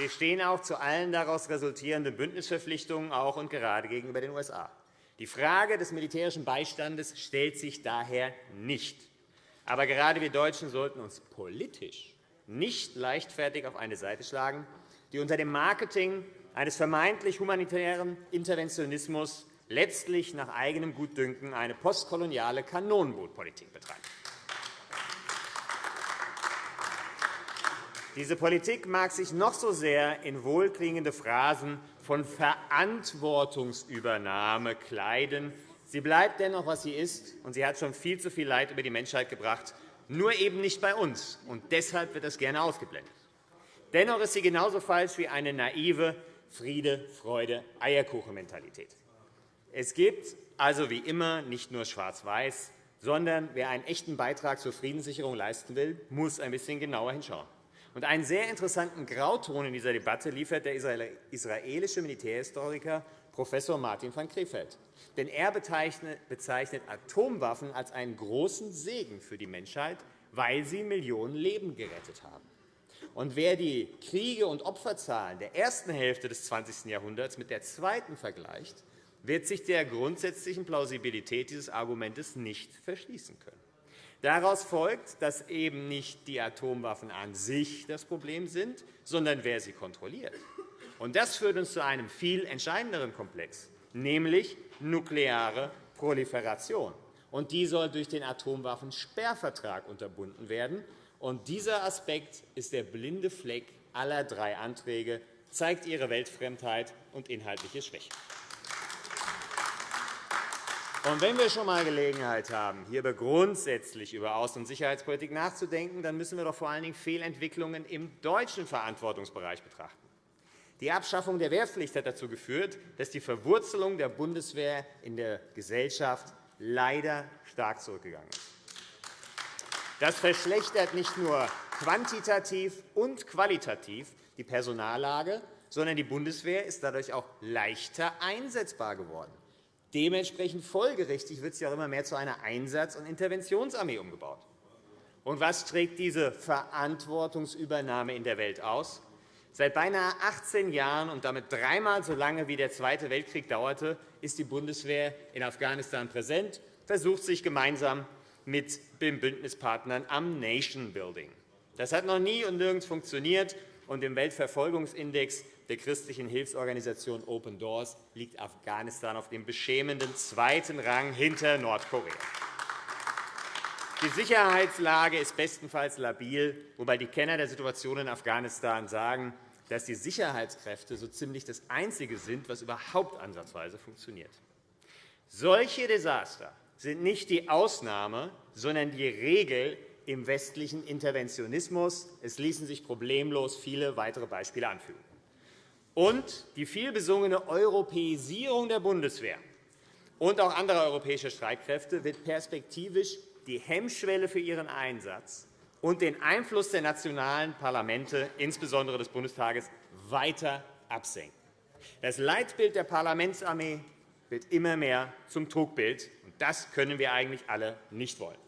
wir stehen auch zu allen daraus resultierenden Bündnisverpflichtungen auch und gerade gegenüber den USA. Die Frage des militärischen Beistandes stellt sich daher nicht. Aber gerade wir Deutschen sollten uns politisch nicht leichtfertig auf eine Seite schlagen, die unter dem Marketing eines vermeintlich humanitären Interventionismus letztlich nach eigenem Gutdünken eine postkoloniale Kanonenbootpolitik betreibt. Diese Politik mag sich noch so sehr in wohlklingende Phrasen von Verantwortungsübernahme kleiden. Sie bleibt dennoch, was sie ist, und sie hat schon viel zu viel Leid über die Menschheit gebracht, nur eben nicht bei uns. Und deshalb wird das gerne ausgeblendet. Dennoch ist sie genauso falsch wie eine naive Friede, Freude, Eierkuchen-Mentalität. Es gibt also wie immer nicht nur Schwarz-Weiß, sondern wer einen echten Beitrag zur Friedenssicherung leisten will, muss ein bisschen genauer hinschauen. Und einen sehr interessanten Grauton in dieser Debatte liefert der israelische Militärhistoriker Prof. Martin van Krefeld. Denn er bezeichnet Atomwaffen als einen großen Segen für die Menschheit, weil sie Millionen Leben gerettet haben. Und wer die Kriege und Opferzahlen der ersten Hälfte des 20. Jahrhunderts mit der zweiten vergleicht, wird sich der grundsätzlichen Plausibilität dieses Arguments nicht verschließen können. Daraus folgt, dass eben nicht die Atomwaffen an sich das Problem sind, sondern wer sie kontrolliert. Das führt uns zu einem viel entscheidenderen Komplex, nämlich nukleare Proliferation. Und die soll durch den Atomwaffensperrvertrag unterbunden werden. Dieser Aspekt ist der blinde Fleck aller drei Anträge, zeigt ihre Weltfremdheit und inhaltliche Schwäche. Und wenn wir schon einmal Gelegenheit haben, hier grundsätzlich über Außen- und Sicherheitspolitik nachzudenken, dann müssen wir doch vor allen Dingen Fehlentwicklungen im deutschen Verantwortungsbereich betrachten. Die Abschaffung der Wehrpflicht hat dazu geführt, dass die Verwurzelung der Bundeswehr in der Gesellschaft leider stark zurückgegangen ist. Das verschlechtert nicht nur quantitativ und qualitativ die Personallage, sondern die Bundeswehr ist dadurch auch leichter einsetzbar geworden. Dementsprechend folgerichtig wird sie auch immer mehr zu einer Einsatz- und Interventionsarmee umgebaut. Und was trägt diese Verantwortungsübernahme in der Welt aus? Seit beinahe 18 Jahren und damit dreimal so lange wie der Zweite Weltkrieg dauerte, ist die Bundeswehr in Afghanistan präsent, versucht sich gemeinsam mit den Bündnispartnern am Nation Building. Das hat noch nie und nirgends funktioniert, und im Weltverfolgungsindex der christlichen Hilfsorganisation Open Doors liegt Afghanistan auf dem beschämenden zweiten Rang hinter Nordkorea. Die Sicherheitslage ist bestenfalls labil, wobei die Kenner der Situation in Afghanistan sagen, dass die Sicherheitskräfte so ziemlich das Einzige sind, was überhaupt ansatzweise funktioniert. Solche Desaster sind nicht die Ausnahme, sondern die Regel im westlichen Interventionismus. Es ließen sich problemlos viele weitere Beispiele anfügen und die vielbesungene Europäisierung der Bundeswehr und auch anderer europäischer Streitkräfte wird perspektivisch die Hemmschwelle für ihren Einsatz und den Einfluss der nationalen Parlamente, insbesondere des Bundestages, weiter absenken. Das Leitbild der Parlamentsarmee wird immer mehr zum Trugbild. und Das können wir eigentlich alle nicht wollen.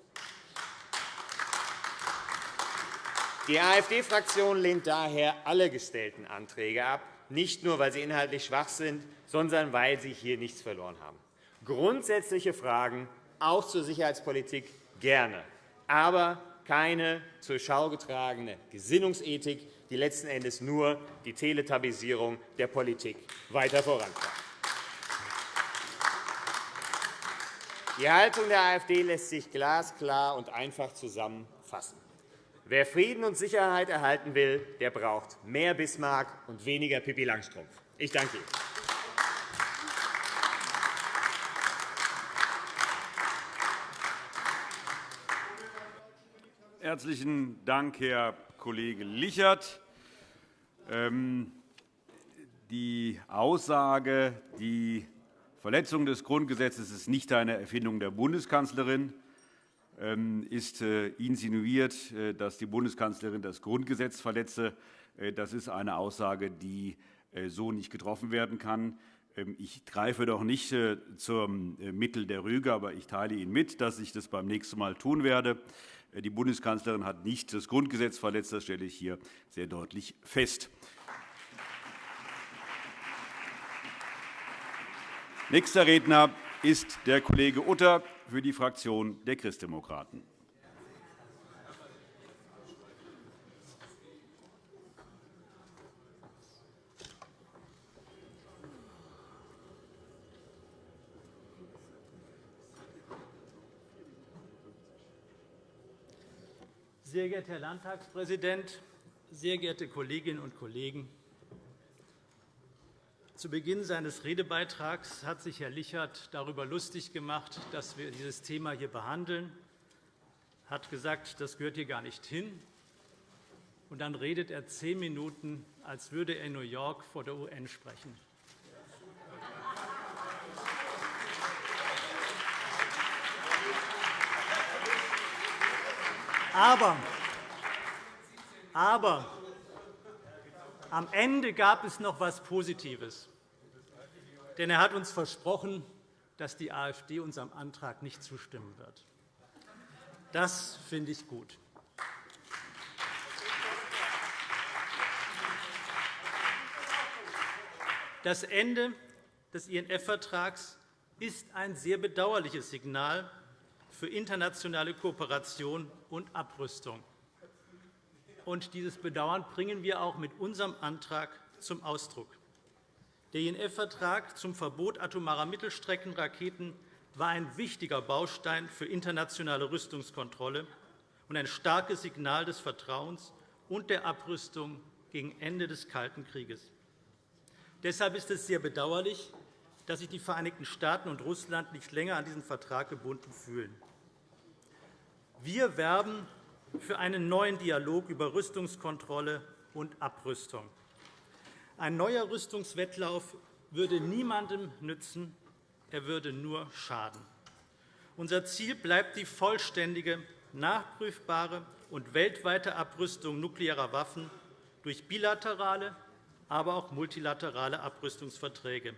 Die AfD-Fraktion lehnt daher alle gestellten Anträge ab, nicht nur, weil sie inhaltlich schwach sind, sondern weil sie hier nichts verloren haben. Grundsätzliche Fragen, auch zur Sicherheitspolitik, gerne, aber keine zur Schau getragene Gesinnungsethik, die letzten Endes nur die Teletabisierung der Politik weiter vorantreibt. Die Haltung der AfD lässt sich glasklar und einfach zusammenfassen. Wer Frieden und Sicherheit erhalten will, der braucht mehr Bismarck und weniger Pippi Langstrumpf. Ich danke Ihnen. Herzlichen Dank, Herr Kollege Lichert. Ähm, die Aussage, die Verletzung des Grundgesetzes ist nicht eine Erfindung der Bundeskanzlerin, ist äh, insinuiert, äh, dass die Bundeskanzlerin das Grundgesetz verletze. Äh, das ist eine Aussage, die so nicht getroffen werden kann. Ähm, ich greife doch nicht zum Mittel der Rüge, aber ich teile Ihnen mit, dass ich das beim nächsten Mal tun werde. Die Bundeskanzlerin hat nicht das Grundgesetz verletzt. Das stelle ich hier sehr deutlich fest. Nächster Redner ist der Kollege Utter für die Fraktion der Christdemokraten. Sehr geehrter Herr Landtagspräsident, sehr geehrte Kolleginnen und Kollegen! Zu Beginn seines Redebeitrags hat sich Herr Lichert darüber lustig gemacht, dass wir dieses Thema hier behandeln. Er hat gesagt, das gehört hier gar nicht hin. Und dann redet er zehn Minuten, als würde er in New York vor der UN sprechen. Aber, aber am Ende gab es noch etwas Positives. Denn er hat uns versprochen, dass die AfD unserem Antrag nicht zustimmen wird. Das finde ich gut. Das Ende des INF-Vertrags ist ein sehr bedauerliches Signal für internationale Kooperation und Abrüstung. Und dieses Bedauern bringen wir auch mit unserem Antrag zum Ausdruck. Der INF-Vertrag zum Verbot atomarer Mittelstreckenraketen war ein wichtiger Baustein für internationale Rüstungskontrolle und ein starkes Signal des Vertrauens und der Abrüstung gegen Ende des Kalten Krieges. Deshalb ist es sehr bedauerlich, dass sich die Vereinigten Staaten und Russland nicht länger an diesen Vertrag gebunden fühlen. Wir werben für einen neuen Dialog über Rüstungskontrolle und Abrüstung. Ein neuer Rüstungswettlauf würde niemandem nützen, er würde nur schaden. Unser Ziel bleibt die vollständige, nachprüfbare und weltweite Abrüstung nuklearer Waffen durch bilaterale, aber auch multilaterale Abrüstungsverträge.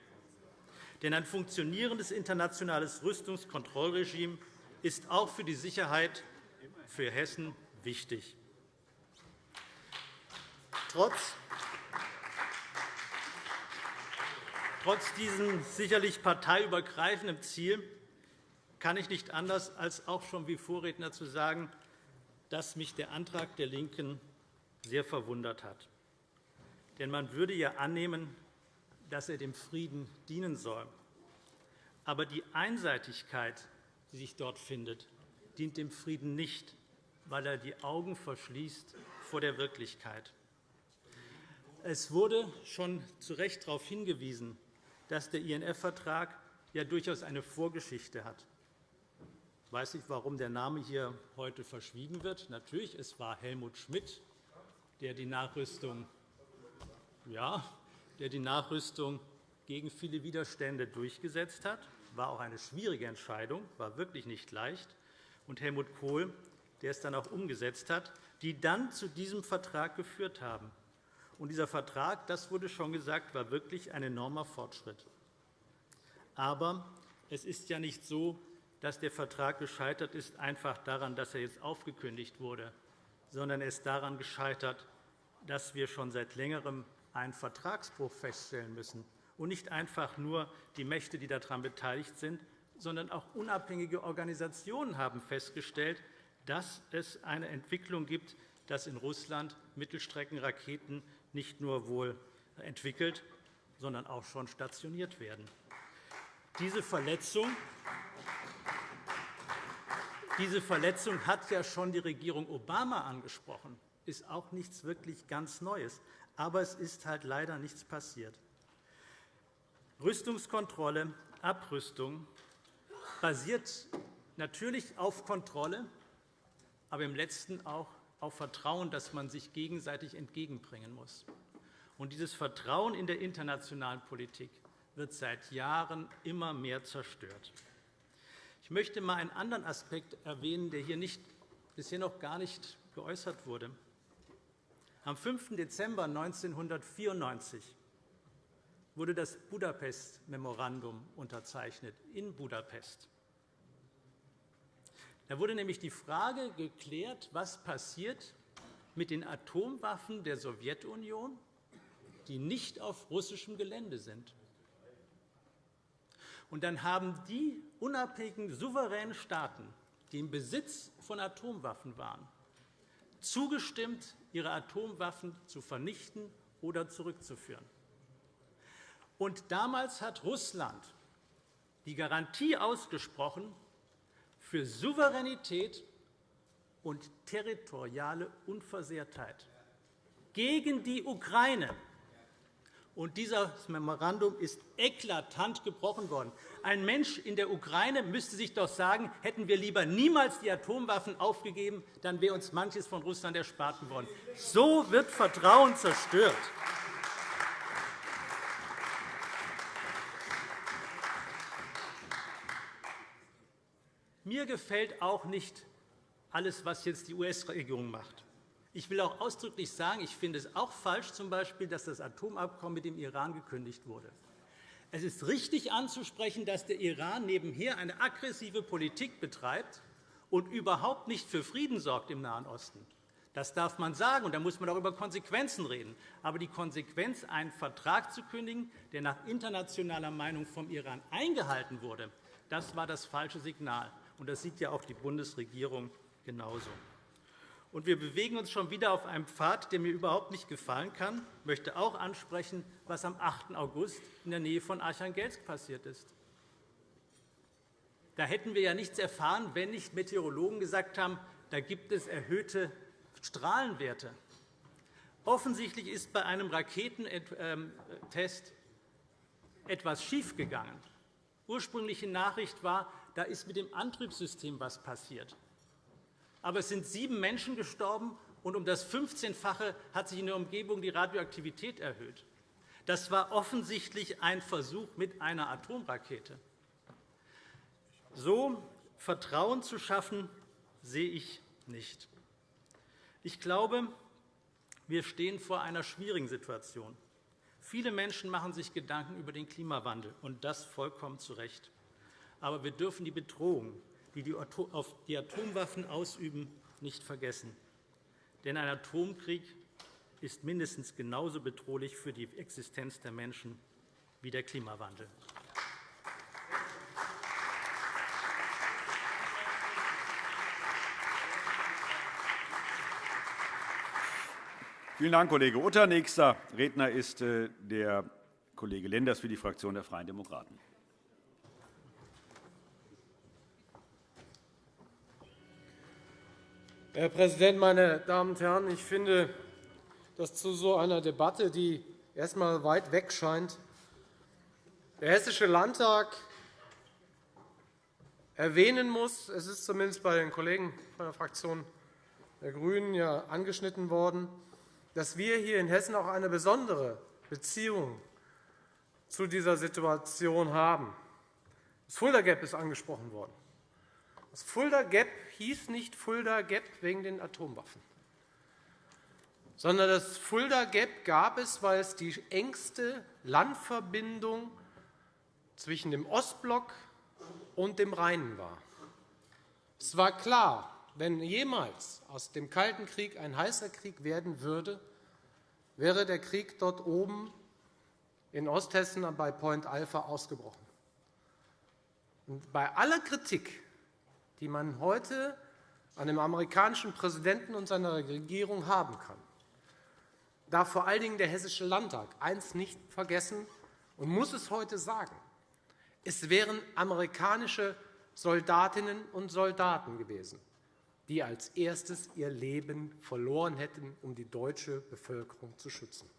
Denn ein funktionierendes internationales Rüstungskontrollregime ist auch für die Sicherheit für Hessen wichtig. Trotz Trotz diesem sicherlich parteiübergreifenden Ziel kann ich nicht anders, als auch schon wie Vorredner zu sagen, dass mich der Antrag der LINKEN sehr verwundert hat. Denn man würde ja annehmen, dass er dem Frieden dienen soll. Aber die Einseitigkeit, die sich dort findet, dient dem Frieden nicht, weil er die Augen verschließt vor der Wirklichkeit. Es wurde schon zu Recht darauf hingewiesen, dass der INF-Vertrag ja durchaus eine Vorgeschichte hat. Ich weiß nicht, warum der Name hier heute verschwiegen wird. Natürlich, es war Helmut Schmidt, der die Nachrüstung, ja, der die Nachrüstung gegen viele Widerstände durchgesetzt hat. war auch eine schwierige Entscheidung, war wirklich nicht leicht, und Helmut Kohl, der es dann auch umgesetzt hat, die dann zu diesem Vertrag geführt haben. Und dieser Vertrag, das wurde schon gesagt, war wirklich ein enormer Fortschritt. Aber es ist ja nicht so, dass der Vertrag gescheitert ist, einfach daran, dass er jetzt aufgekündigt wurde, sondern er ist daran gescheitert, dass wir schon seit Längerem einen Vertragsbruch feststellen müssen, und nicht einfach nur die Mächte, die daran beteiligt sind, sondern auch unabhängige Organisationen haben festgestellt, dass es eine Entwicklung gibt, dass in Russland Mittelstreckenraketen nicht nur wohl entwickelt, sondern auch schon stationiert werden. Diese Verletzung, diese Verletzung hat ja schon die Regierung Obama angesprochen. Ist auch nichts wirklich ganz Neues. Aber es ist halt leider nichts passiert. Rüstungskontrolle, Abrüstung basiert natürlich auf Kontrolle, aber im Letzten auch auf Vertrauen, das man sich gegenseitig entgegenbringen muss. Und dieses Vertrauen in der internationalen Politik wird seit Jahren immer mehr zerstört. Ich möchte einmal einen anderen Aspekt erwähnen, der hier nicht, bisher noch gar nicht geäußert wurde. Am 5. Dezember 1994 wurde das Budapest-Memorandum unterzeichnet in Budapest. Da wurde nämlich die Frage geklärt, was passiert mit den Atomwaffen der Sowjetunion, die nicht auf russischem Gelände sind. Und dann haben die unabhängigen, souveränen Staaten, die im Besitz von Atomwaffen waren, zugestimmt, ihre Atomwaffen zu vernichten oder zurückzuführen. Und damals hat Russland die Garantie ausgesprochen für Souveränität und territoriale Unversehrtheit gegen die Ukraine. Und dieses Memorandum ist eklatant gebrochen worden. Ein Mensch in der Ukraine müsste sich doch sagen, hätten wir lieber niemals die Atomwaffen aufgegeben, dann wäre uns manches von Russland erspart worden. So wird Vertrauen zerstört. Mir gefällt auch nicht alles, was jetzt die US-Regierung macht. Ich will auch ausdrücklich sagen, ich finde es auch falsch, zum Beispiel, dass das Atomabkommen mit dem Iran gekündigt wurde. Es ist richtig anzusprechen, dass der Iran nebenher eine aggressive Politik betreibt und überhaupt nicht für Frieden sorgt im Nahen Osten. Das darf man sagen, und da muss man auch über Konsequenzen reden. Aber die Konsequenz, einen Vertrag zu kündigen, der nach internationaler Meinung vom Iran eingehalten wurde, das war das falsche Signal. Und das sieht ja auch die Bundesregierung genauso. Und wir bewegen uns schon wieder auf einem Pfad, der mir überhaupt nicht gefallen kann. Ich möchte auch ansprechen, was am 8. August in der Nähe von Archangelsk passiert ist. Da hätten wir ja nichts erfahren, wenn nicht Meteorologen gesagt haben, da gibt es erhöhte Strahlenwerte. Offensichtlich ist bei einem Raketentest etwas schiefgegangen. Ursprüngliche Nachricht war, da ist mit dem Antriebssystem etwas passiert. Aber es sind sieben Menschen gestorben, und um das 15-fache hat sich in der Umgebung die Radioaktivität erhöht. Das war offensichtlich ein Versuch mit einer Atomrakete. So Vertrauen zu schaffen, sehe ich nicht. Ich glaube, wir stehen vor einer schwierigen Situation. Viele Menschen machen sich Gedanken über den Klimawandel, und das vollkommen zu Recht. Aber wir dürfen die Bedrohung, die die Atomwaffen ausüben, nicht vergessen. Denn ein Atomkrieg ist mindestens genauso bedrohlich für die Existenz der Menschen wie der Klimawandel. Vielen Dank, Kollege Utter. Nächster Redner ist äh, der Kollege Lenders für die Fraktion der Freien Demokraten. Herr Präsident, meine Damen und Herren! Ich finde, dass zu so einer Debatte, die erst einmal weit weg scheint, der Hessische Landtag erwähnen muss, es ist zumindest bei den Kollegen von der Fraktion der GRÜNEN ja angeschnitten worden, dass wir hier in Hessen auch eine besondere Beziehung zu dieser Situation haben. Das Fulda Gap ist angesprochen worden. Das Fulda Gap hieß nicht Fulda Gap wegen den Atomwaffen, sondern das Fulda Gap gab es, weil es die engste Landverbindung zwischen dem Ostblock und dem Rhein war. Es war klar, wenn jemals aus dem Kalten Krieg ein heißer Krieg werden würde, wäre der Krieg dort oben in Osthessen bei Point Alpha ausgebrochen. Bei aller Kritik, die man heute an dem amerikanischen Präsidenten und seiner Regierung haben kann, darf vor allen Dingen der Hessische Landtag eines nicht vergessen und muss es heute sagen. Es wären amerikanische Soldatinnen und Soldaten gewesen, die als erstes ihr Leben verloren hätten, um die deutsche Bevölkerung zu schützen.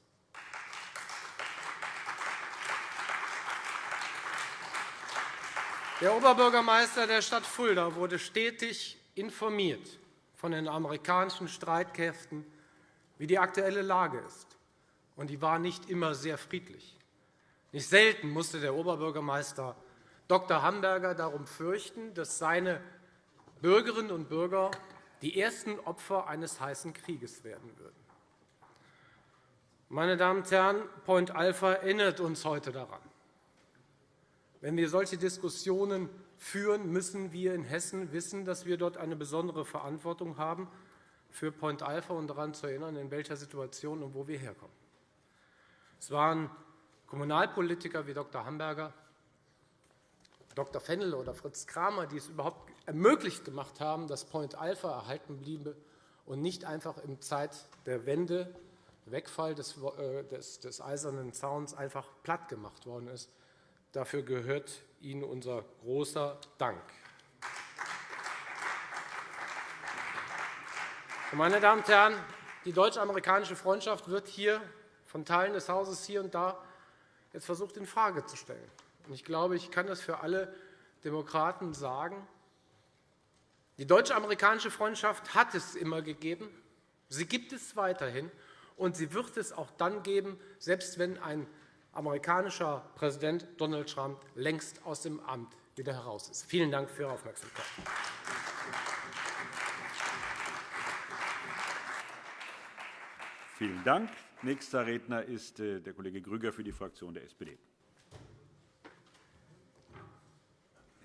Der Oberbürgermeister der Stadt Fulda wurde stetig informiert von den amerikanischen Streitkräften, wie die aktuelle Lage ist. Und die war nicht immer sehr friedlich. Nicht selten musste der Oberbürgermeister Dr. Hamburger darum fürchten, dass seine Bürgerinnen und Bürger die ersten Opfer eines heißen Krieges werden würden. Meine Damen und Herren, Point Alpha erinnert uns heute daran. Wenn wir solche Diskussionen führen, müssen wir in Hessen wissen, dass wir dort eine besondere Verantwortung haben für Point Alpha und daran zu erinnern, in welcher Situation und wo wir herkommen. Es waren Kommunalpolitiker wie Dr. Hamburger, Dr. Fennel oder Fritz Kramer, die es überhaupt ermöglicht gemacht haben, dass Point Alpha erhalten bliebe und nicht einfach in Zeit der Wende, Wegfall des, äh, des, des Eisernen Zauns, einfach platt gemacht worden ist. Dafür gehört Ihnen unser großer Dank. Meine Damen und Herren, die deutsch-amerikanische Freundschaft wird hier von Teilen des Hauses hier und da jetzt versucht, infrage zu stellen. Ich glaube, ich kann das für alle Demokraten sagen. Die deutsch-amerikanische Freundschaft hat es immer gegeben. Sie gibt es weiterhin, und sie wird es auch dann geben, selbst wenn ein amerikanischer Präsident Donald Trump längst aus dem Amt wieder heraus ist. Vielen Dank für Ihre Aufmerksamkeit. Vielen Dank. Nächster Redner ist äh, der Kollege Grüger für die Fraktion der SPD.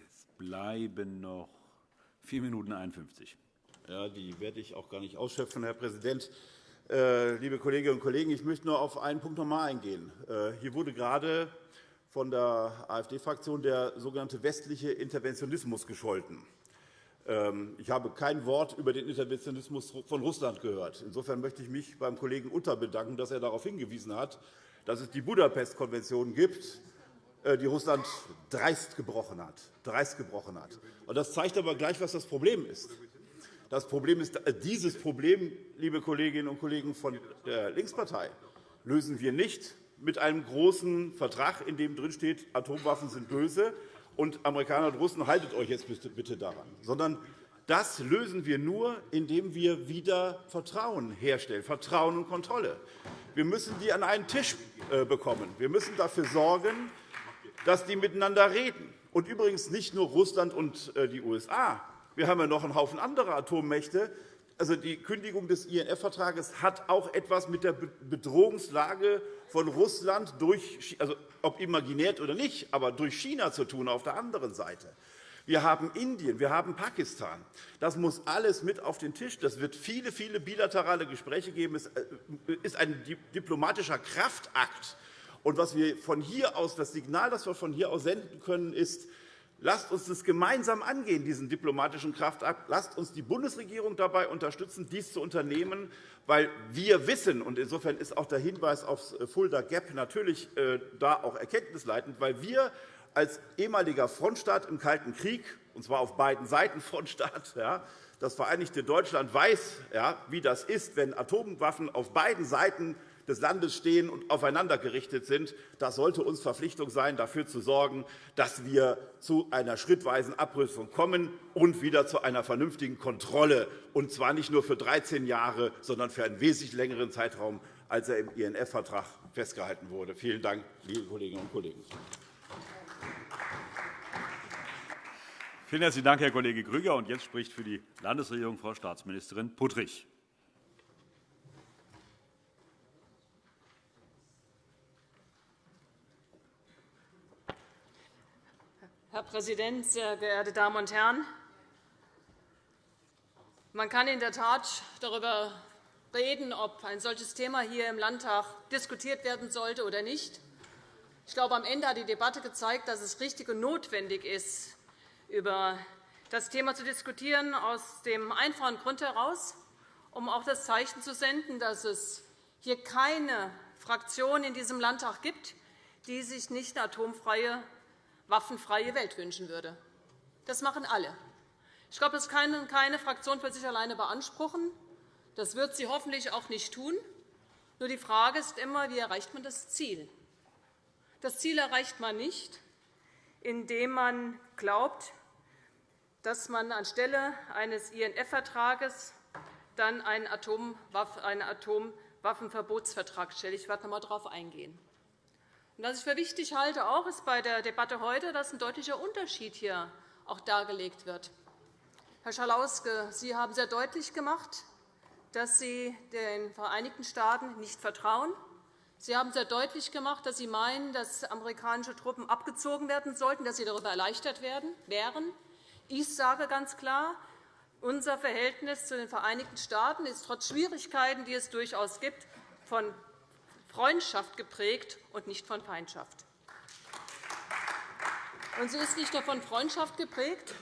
Es bleiben noch 4 Minuten 51. Ja, die werde ich auch gar nicht ausschöpfen, Herr Präsident. Äh, liebe Kolleginnen und Kollegen, ich möchte nur auf einen Punkt noch einmal eingehen. Äh, hier wurde gerade von der AfD-Fraktion der sogenannte westliche Interventionismus gescholten. Ähm, ich habe kein Wort über den Interventionismus von Russland gehört. Insofern möchte ich mich beim Kollegen Utter bedanken, dass er darauf hingewiesen hat, dass es die Budapest-Konvention gibt, äh, die Russland dreist gebrochen hat. Dreist gebrochen hat. Das zeigt aber gleich, was das Problem ist. Das Problem ist, äh, dieses Problem, liebe Kolleginnen und Kollegen von der Linkspartei, lösen wir nicht mit einem großen Vertrag, in dem drinsteht, Atomwaffen sind böse und Amerikaner und Russen, haltet euch jetzt bitte daran, sondern das lösen wir nur, indem wir wieder Vertrauen herstellen, Vertrauen und Kontrolle. Wir müssen die an einen Tisch äh, bekommen. Wir müssen dafür sorgen, dass die miteinander reden. Und übrigens nicht nur Russland und äh, die USA, wir haben ja noch einen Haufen anderer Atommächte. Also die Kündigung des INF-Vertrages hat auch etwas mit der Bedrohungslage von Russland durch, also ob imaginär oder nicht, aber durch China zu tun auf der anderen Seite. Wir haben Indien, wir haben Pakistan. Das muss alles mit auf den Tisch. Das wird viele, viele bilaterale Gespräche geben. Es äh, ist ein diplomatischer Kraftakt. Und was wir von hier aus, das Signal, das wir von hier aus senden können, ist, Lasst uns das gemeinsam angehen, diesen diplomatischen Kraftakt. Lasst uns die Bundesregierung dabei unterstützen, dies zu unternehmen, weil wir wissen, und insofern ist auch der Hinweis auf das Fulda Gap natürlich äh, da auch erkenntnisleitend, weil wir als ehemaliger Frontstaat im Kalten Krieg, und zwar auf beiden Seiten Frontstaat, ja, das Vereinigte Deutschland weiß, ja, wie das ist, wenn Atomwaffen auf beiden Seiten des Landes stehen und aufeinander gerichtet sind. Das sollte uns Verpflichtung sein, dafür zu sorgen, dass wir zu einer schrittweisen Abrüstung kommen und wieder zu einer vernünftigen Kontrolle, und zwar nicht nur für 13 Jahre, sondern für einen wesentlich längeren Zeitraum, als er im INF-Vertrag festgehalten wurde. Vielen Dank, liebe Kolleginnen und Kollegen. Vielen herzlichen Dank, Herr Kollege Grüger. Jetzt spricht für die Landesregierung Frau Staatsministerin Puttrich. Herr Präsident, sehr geehrte Damen und Herren! Man kann in der Tat darüber reden, ob ein solches Thema hier im Landtag diskutiert werden sollte oder nicht. Ich glaube, am Ende hat die Debatte gezeigt, dass es richtig und notwendig ist, über das Thema zu diskutieren, aus dem einfachen Grund heraus, um auch das Zeichen zu senden, dass es hier keine Fraktion in diesem Landtag gibt, die sich nicht eine atomfreie waffenfreie Welt wünschen würde. Das machen alle. Ich glaube, das kann keine Fraktion für sich alleine beanspruchen. Das wird sie hoffentlich auch nicht tun. Nur die Frage ist immer, wie erreicht man das Ziel? Das Ziel erreicht man nicht, indem man glaubt, dass man anstelle eines INF-Vertrages dann einen Atomwaffenverbotsvertrag stellt. Ich werde noch einmal darauf eingehen. Was ich für wichtig halte, auch ist bei der Debatte heute, dass ein deutlicher Unterschied hier auch dargelegt wird. Herr Schalauske, Sie haben sehr deutlich gemacht, dass Sie den Vereinigten Staaten nicht vertrauen. Sie haben sehr deutlich gemacht, dass Sie meinen, dass amerikanische Truppen abgezogen werden sollten, dass Sie darüber erleichtert werden, wären. Ich sage ganz klar, unser Verhältnis zu den Vereinigten Staaten ist trotz Schwierigkeiten, die es durchaus gibt, von Freundschaft geprägt und nicht von Feindschaft. Und sie ist nicht nur von Freundschaft geprägt,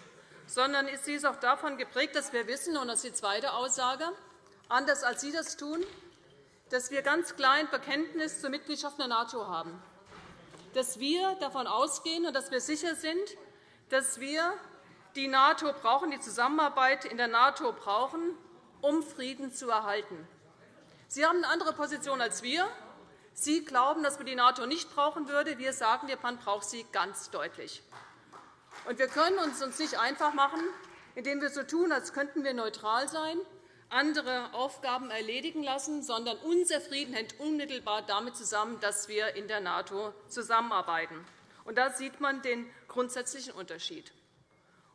sondern sie ist auch davon geprägt, dass wir wissen, und das ist die zweite Aussage, anders als Sie das tun, dass wir ganz klar ein Bekenntnis zur Mitgliedschaft in der NATO haben, dass wir davon ausgehen und dass wir sicher sind, dass wir die NATO brauchen, die Zusammenarbeit in der NATO brauchen, um Frieden zu erhalten. Sie haben eine andere Position als wir. Sie glauben, dass man die NATO nicht brauchen würde. Wir sagen, man braucht sie ganz deutlich. Und wir können uns uns nicht einfach machen, indem wir so tun, als könnten wir neutral sein, andere Aufgaben erledigen lassen, sondern unser Frieden hängt unmittelbar damit zusammen, dass wir in der NATO zusammenarbeiten. Und da sieht man den grundsätzlichen Unterschied.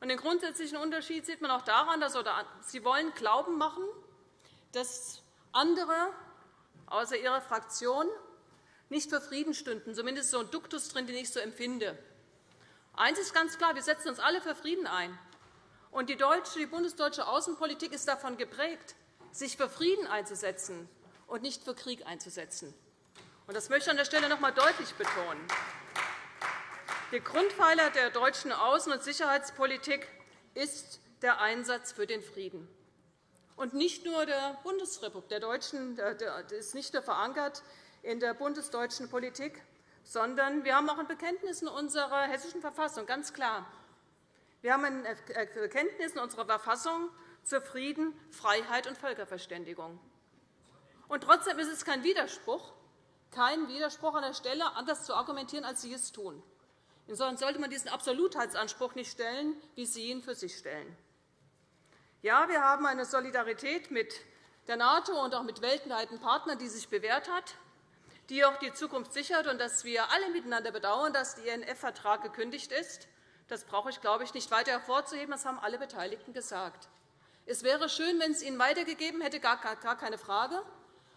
Und den grundsätzlichen Unterschied sieht man auch daran, dass Sie wollen Glauben machen, dass andere außer Ihrer Fraktion nicht für Frieden stünden, zumindest so ein Duktus drin, den ich so empfinde. Eines ist ganz klar, wir setzen uns alle für Frieden ein. Und die, deutsche, die bundesdeutsche Außenpolitik ist davon geprägt, sich für Frieden einzusetzen und nicht für Krieg einzusetzen. Und das möchte ich an der Stelle noch einmal deutlich betonen. Der Grundpfeiler der deutschen Außen- und Sicherheitspolitik ist der Einsatz für den Frieden. Und nicht nur der Bundesrepublik, der Deutschen, ist nicht nur verankert in der bundesdeutschen Politik, sondern wir haben auch ein Bekenntnis in unserer Hessischen Verfassung, ganz klar. Wir haben ein Bekenntnis in unserer Verfassung zu Frieden, Freiheit und Völkerverständigung. Und trotzdem ist es kein Widerspruch, kein Widerspruch an der Stelle, anders zu argumentieren, als Sie es tun. Insofern sollte man diesen Absolutheitsanspruch nicht stellen, wie Sie ihn für sich stellen. Ja, wir haben eine Solidarität mit der NATO und auch mit weltweiten Partnern, die sich bewährt hat die auch die Zukunft sichert und dass wir alle miteinander bedauern, dass der INF-Vertrag gekündigt ist. Das brauche ich, glaube ich, nicht weiter hervorzuheben. Das haben alle Beteiligten gesagt. Es wäre schön, wenn es ihn weitergegeben hätte, gar keine Frage,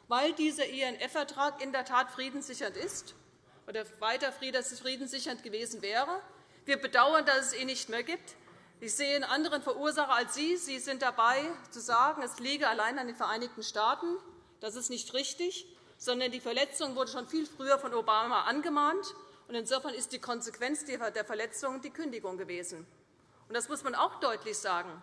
weil dieser INF-Vertrag in der Tat friedenssichernd ist oder weiter friedenssichernd gewesen wäre. Wir bedauern, dass es ihn nicht mehr gibt. Ich sehe einen anderen Verursacher als Sie. Sie sind dabei, zu sagen, es liege allein an den Vereinigten Staaten. Das ist nicht richtig sondern die Verletzung wurde schon viel früher von Obama angemahnt. Insofern ist die Konsequenz der Verletzung die Kündigung gewesen. Das muss man auch deutlich sagen.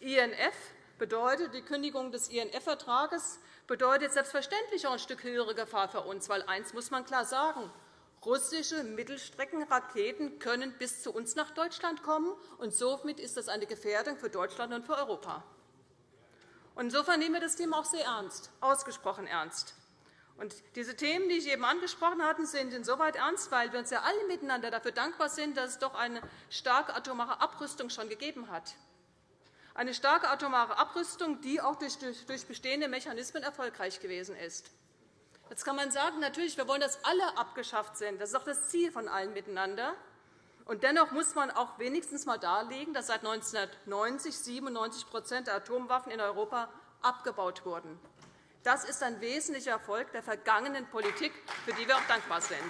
INF bedeutet, die Kündigung des INF-Vertrages bedeutet selbstverständlich auch ein Stück höhere Gefahr für uns. Weil eines muss man klar sagen. Russische Mittelstreckenraketen können bis zu uns nach Deutschland kommen. und Somit ist das eine Gefährdung für Deutschland und für Europa. Insofern nehmen wir das Thema auch sehr ernst, ausgesprochen ernst. Diese Themen, die ich eben angesprochen hatte, sind insoweit ernst, weil wir uns ja alle miteinander dafür dankbar sind, dass es doch eine starke atomare Abrüstung schon gegeben hat. Eine starke atomare Abrüstung, die auch durch bestehende Mechanismen erfolgreich gewesen ist. Jetzt kann man sagen, natürlich, wir wollen, dass alle abgeschafft sind. Das ist auch das Ziel von allen miteinander. Und dennoch muss man auch wenigstens einmal darlegen, dass seit 1990 97% der Atomwaffen in Europa abgebaut wurden. Das ist ein wesentlicher Erfolg der vergangenen Politik, für die wir auch dankbar sind.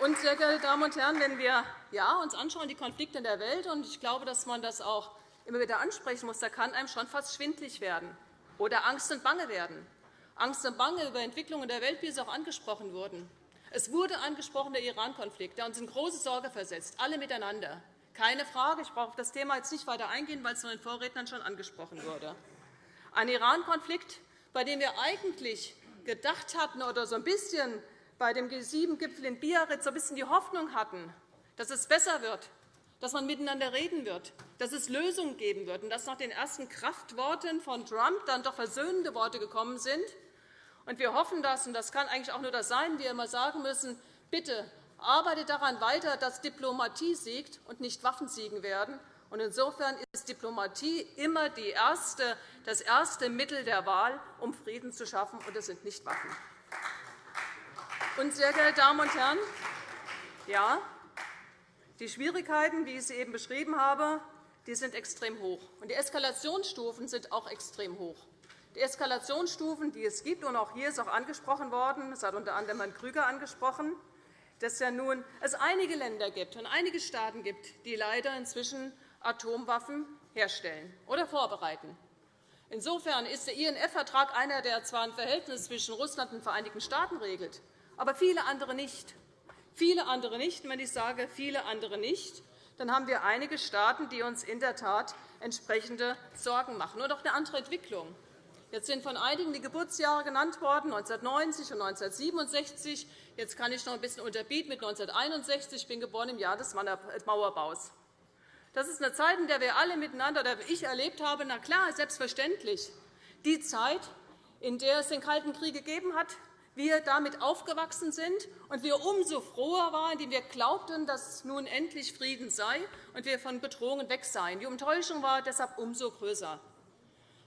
Und, sehr geehrte Damen und Herren, wenn wir ja, uns anschauen, die Konflikte in der Welt, und ich glaube, dass man das auch immer wieder ansprechen muss, da kann einem schon fast schwindlig werden oder Angst und Bange werden. Angst und Bange über Entwicklungen der Welt, wie es auch angesprochen wurden. Es wurde angesprochen, der Iran-Konflikt, der uns in große Sorge versetzt, alle miteinander. Keine Frage, ich brauche auf das Thema jetzt nicht weiter eingehen, weil es von den Vorrednern schon angesprochen wurde. Ein Iran-Konflikt, bei dem wir eigentlich gedacht hatten oder so ein bisschen bei dem G7-Gipfel in Biarritz so ein bisschen die Hoffnung hatten, dass es besser wird, dass man miteinander reden wird, dass es Lösungen geben wird und dass nach den ersten Kraftworten von Trump dann doch versöhnende Worte gekommen sind, und wir hoffen das, und das kann eigentlich auch nur das sein, wir immer sagen müssen, bitte arbeitet daran weiter, dass Diplomatie siegt und nicht Waffen siegen werden. Insofern ist Diplomatie immer erste, das erste Mittel der Wahl, um Frieden zu schaffen, und es sind nicht Waffen. Und, sehr geehrte Damen und Herren, ja, die Schwierigkeiten, wie ich sie eben beschrieben habe, die sind extrem hoch. Und die Eskalationsstufen sind auch extrem hoch. Die Eskalationsstufen, die es gibt, und auch hier ist auch angesprochen worden, das hat unter anderem Herrn Krüger angesprochen, dass ja nun es einige Länder gibt und einige Staaten gibt, die leider inzwischen Atomwaffen herstellen oder vorbereiten. Insofern ist der INF-Vertrag einer, der zwar ein Verhältnis zwischen Russland und den Vereinigten Staaten regelt, aber viele andere nicht. Viele andere nicht. Wenn ich sage viele andere nicht, dann haben wir einige Staaten, die uns in der Tat entsprechende Sorgen machen. Und auch eine andere Entwicklung. Jetzt sind von einigen die Geburtsjahre genannt worden, 1990 und 1967. Jetzt kann ich noch ein bisschen unterbieten mit 1961. Ich bin geboren im Jahr des Mauerbaus. Das ist eine Zeit, in der wir alle miteinander, oder ich erlebt habe, na klar, selbstverständlich, die Zeit, in der es den Kalten Krieg gegeben hat, wir damit aufgewachsen sind und wir umso froher waren, indem wir glaubten, dass nun endlich Frieden sei und wir von Bedrohungen weg seien. Die Enttäuschung war deshalb umso größer.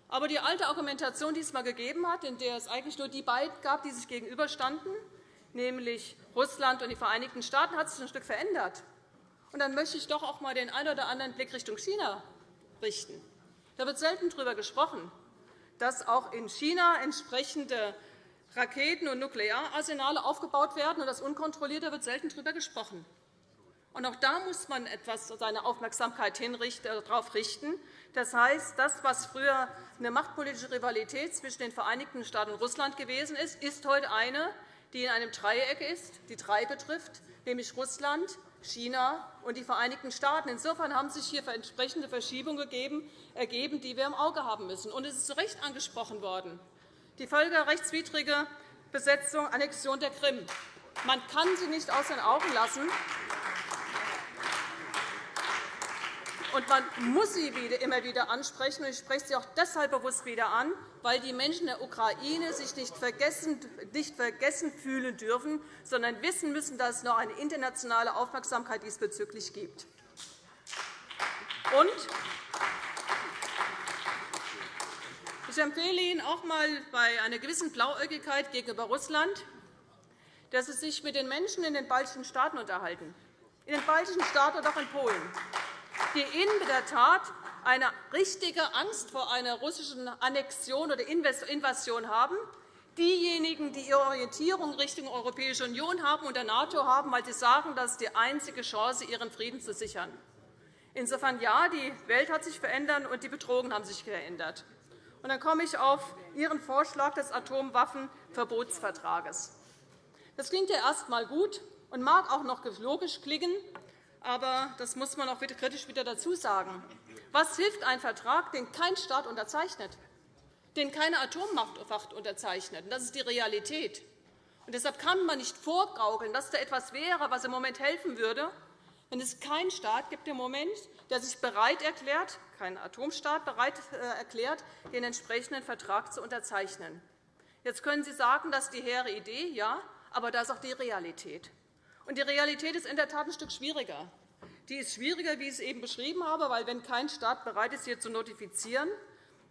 Aber die alte Argumentation, die es einmal gegeben hat, in der es eigentlich nur die beiden gab, die sich gegenüberstanden, nämlich Russland und die Vereinigten Staaten, hat sich ein Stück verändert. Und dann möchte ich doch auch einmal den einen oder anderen Blick Richtung China richten. Da wird selten darüber gesprochen, dass auch in China entsprechende Raketen- und Nukleararsenale aufgebaut werden, und das unkontrolliert, da wird selten darüber gesprochen. Und auch da muss man etwas seine Aufmerksamkeit darauf richten. Das heißt, das, was früher eine machtpolitische Rivalität zwischen den Vereinigten Staaten und Russland gewesen ist, ist heute eine, die in einem Dreieck ist, die drei betrifft, nämlich Russland, China und die Vereinigten Staaten. Insofern haben sich hier entsprechende Verschiebungen ergeben, die wir im Auge haben müssen. Und es ist zu Recht angesprochen worden. Die völkerrechtswidrige Besetzung, Annexion der Krim. Man kann sie nicht aus den Augen lassen. Und man muss sie immer wieder ansprechen. Ich spreche sie auch deshalb bewusst wieder an, weil die Menschen der Ukraine sich nicht vergessen, nicht vergessen fühlen dürfen, sondern wissen müssen, dass es noch eine internationale Aufmerksamkeit diesbezüglich gibt. Und ich empfehle Ihnen auch einmal bei einer gewissen Blauäugigkeit gegenüber Russland, dass Sie sich mit den Menschen in den baltischen Staaten unterhalten, in den baltischen Staaten und auch in Polen die in der Tat eine richtige Angst vor einer russischen Annexion oder Invasion haben, diejenigen, die ihre Orientierung Richtung Europäische Union haben und der NATO haben, weil sie sagen, das ist die einzige Chance, ihren Frieden zu sichern. Insofern ja, die Welt hat sich verändert und die Bedrohungen haben sich verändert. Und dann komme ich auf Ihren Vorschlag des Atomwaffenverbotsvertrages. Das klingt ja erst einmal gut und mag auch noch logisch klingen, aber das muss man auch wieder kritisch wieder dazu sagen. Was hilft ein Vertrag, den kein Staat unterzeichnet, den keine Atommacht unterzeichnet? Das ist die Realität. Und deshalb kann man nicht vorgaukeln, dass da etwas wäre, was im Moment helfen würde, wenn es keinen Staat gibt im Moment, der sich bereit erklärt, kein Atomstaat bereit äh, erklärt, den entsprechenden Vertrag zu unterzeichnen. Jetzt können Sie sagen, das ist die hehre Idee, ja, aber das ist auch die Realität. Und die Realität ist in der Tat ein Stück schwieriger. Die ist schwieriger, wie ich es eben beschrieben habe, weil wenn kein Staat bereit ist, hier zu notifizieren,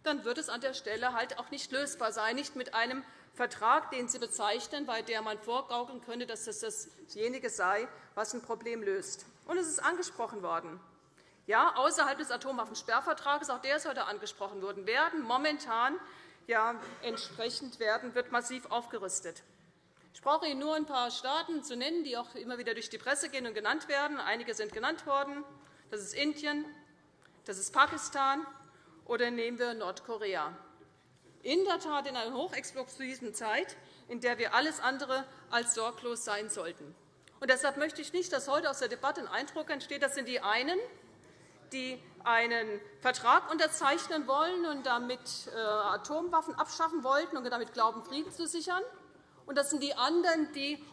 dann wird es an der Stelle halt auch nicht lösbar sein, nicht mit einem Vertrag, den Sie bezeichnen, bei dem man vorgaukeln könnte, dass das dasjenige sei, was ein Problem löst. Und es ist angesprochen worden. Ja, außerhalb des Atomwaffensperrvertrags, auch der ist heute angesprochen worden, werden momentan ja, entsprechend werden, wird massiv aufgerüstet. Ich brauche Ihnen nur ein paar Staaten zu nennen, die auch immer wieder durch die Presse gehen und genannt werden. Einige sind genannt worden. Das ist Indien, das ist Pakistan oder nehmen wir Nordkorea. In der Tat in einer hochexplosiven Zeit, in der wir alles andere als sorglos sein sollten. Und deshalb möchte ich nicht, dass heute aus der Debatte ein Eindruck entsteht, das sind die einen, die einen Vertrag unterzeichnen wollen und damit äh, Atomwaffen abschaffen wollten und damit glauben, Frieden zu sichern. Und das sind die anderen, die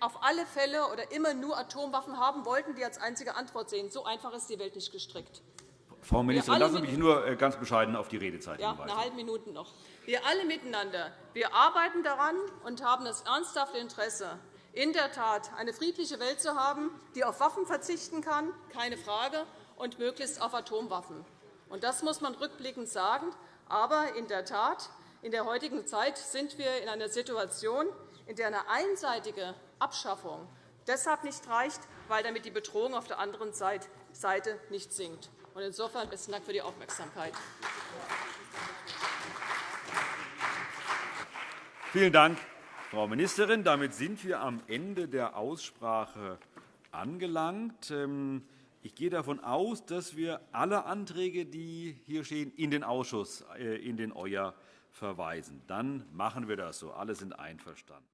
auf alle Fälle oder immer nur Atomwaffen haben wollten, die als einzige Antwort sehen. So einfach ist die Welt nicht gestrickt. Frau Ministerin, lassen Sie mich nur äh, ganz bescheiden auf die Redezeit ja, hinweisen. Eine halbe Minute noch. Wir alle miteinander wir arbeiten daran und haben das ernsthafte Interesse, in der Tat eine friedliche Welt zu haben, die auf Waffen verzichten kann, keine Frage, und möglichst auf Atomwaffen. Das muss man rückblickend sagen. Aber in der Tat, in der heutigen Zeit sind wir in einer Situation, in der eine einseitige Abschaffung deshalb nicht reicht, weil damit die Bedrohung auf der anderen Seite nicht sinkt. Insofern besten Dank für die Aufmerksamkeit. Vielen Dank, Frau Ministerin. Damit sind wir am Ende der Aussprache angelangt. Ähm, ich gehe davon aus, dass wir alle Anträge, die hier stehen, in den Ausschuss, äh, in den EUer verweisen. Dann machen wir das so. Alle sind einverstanden.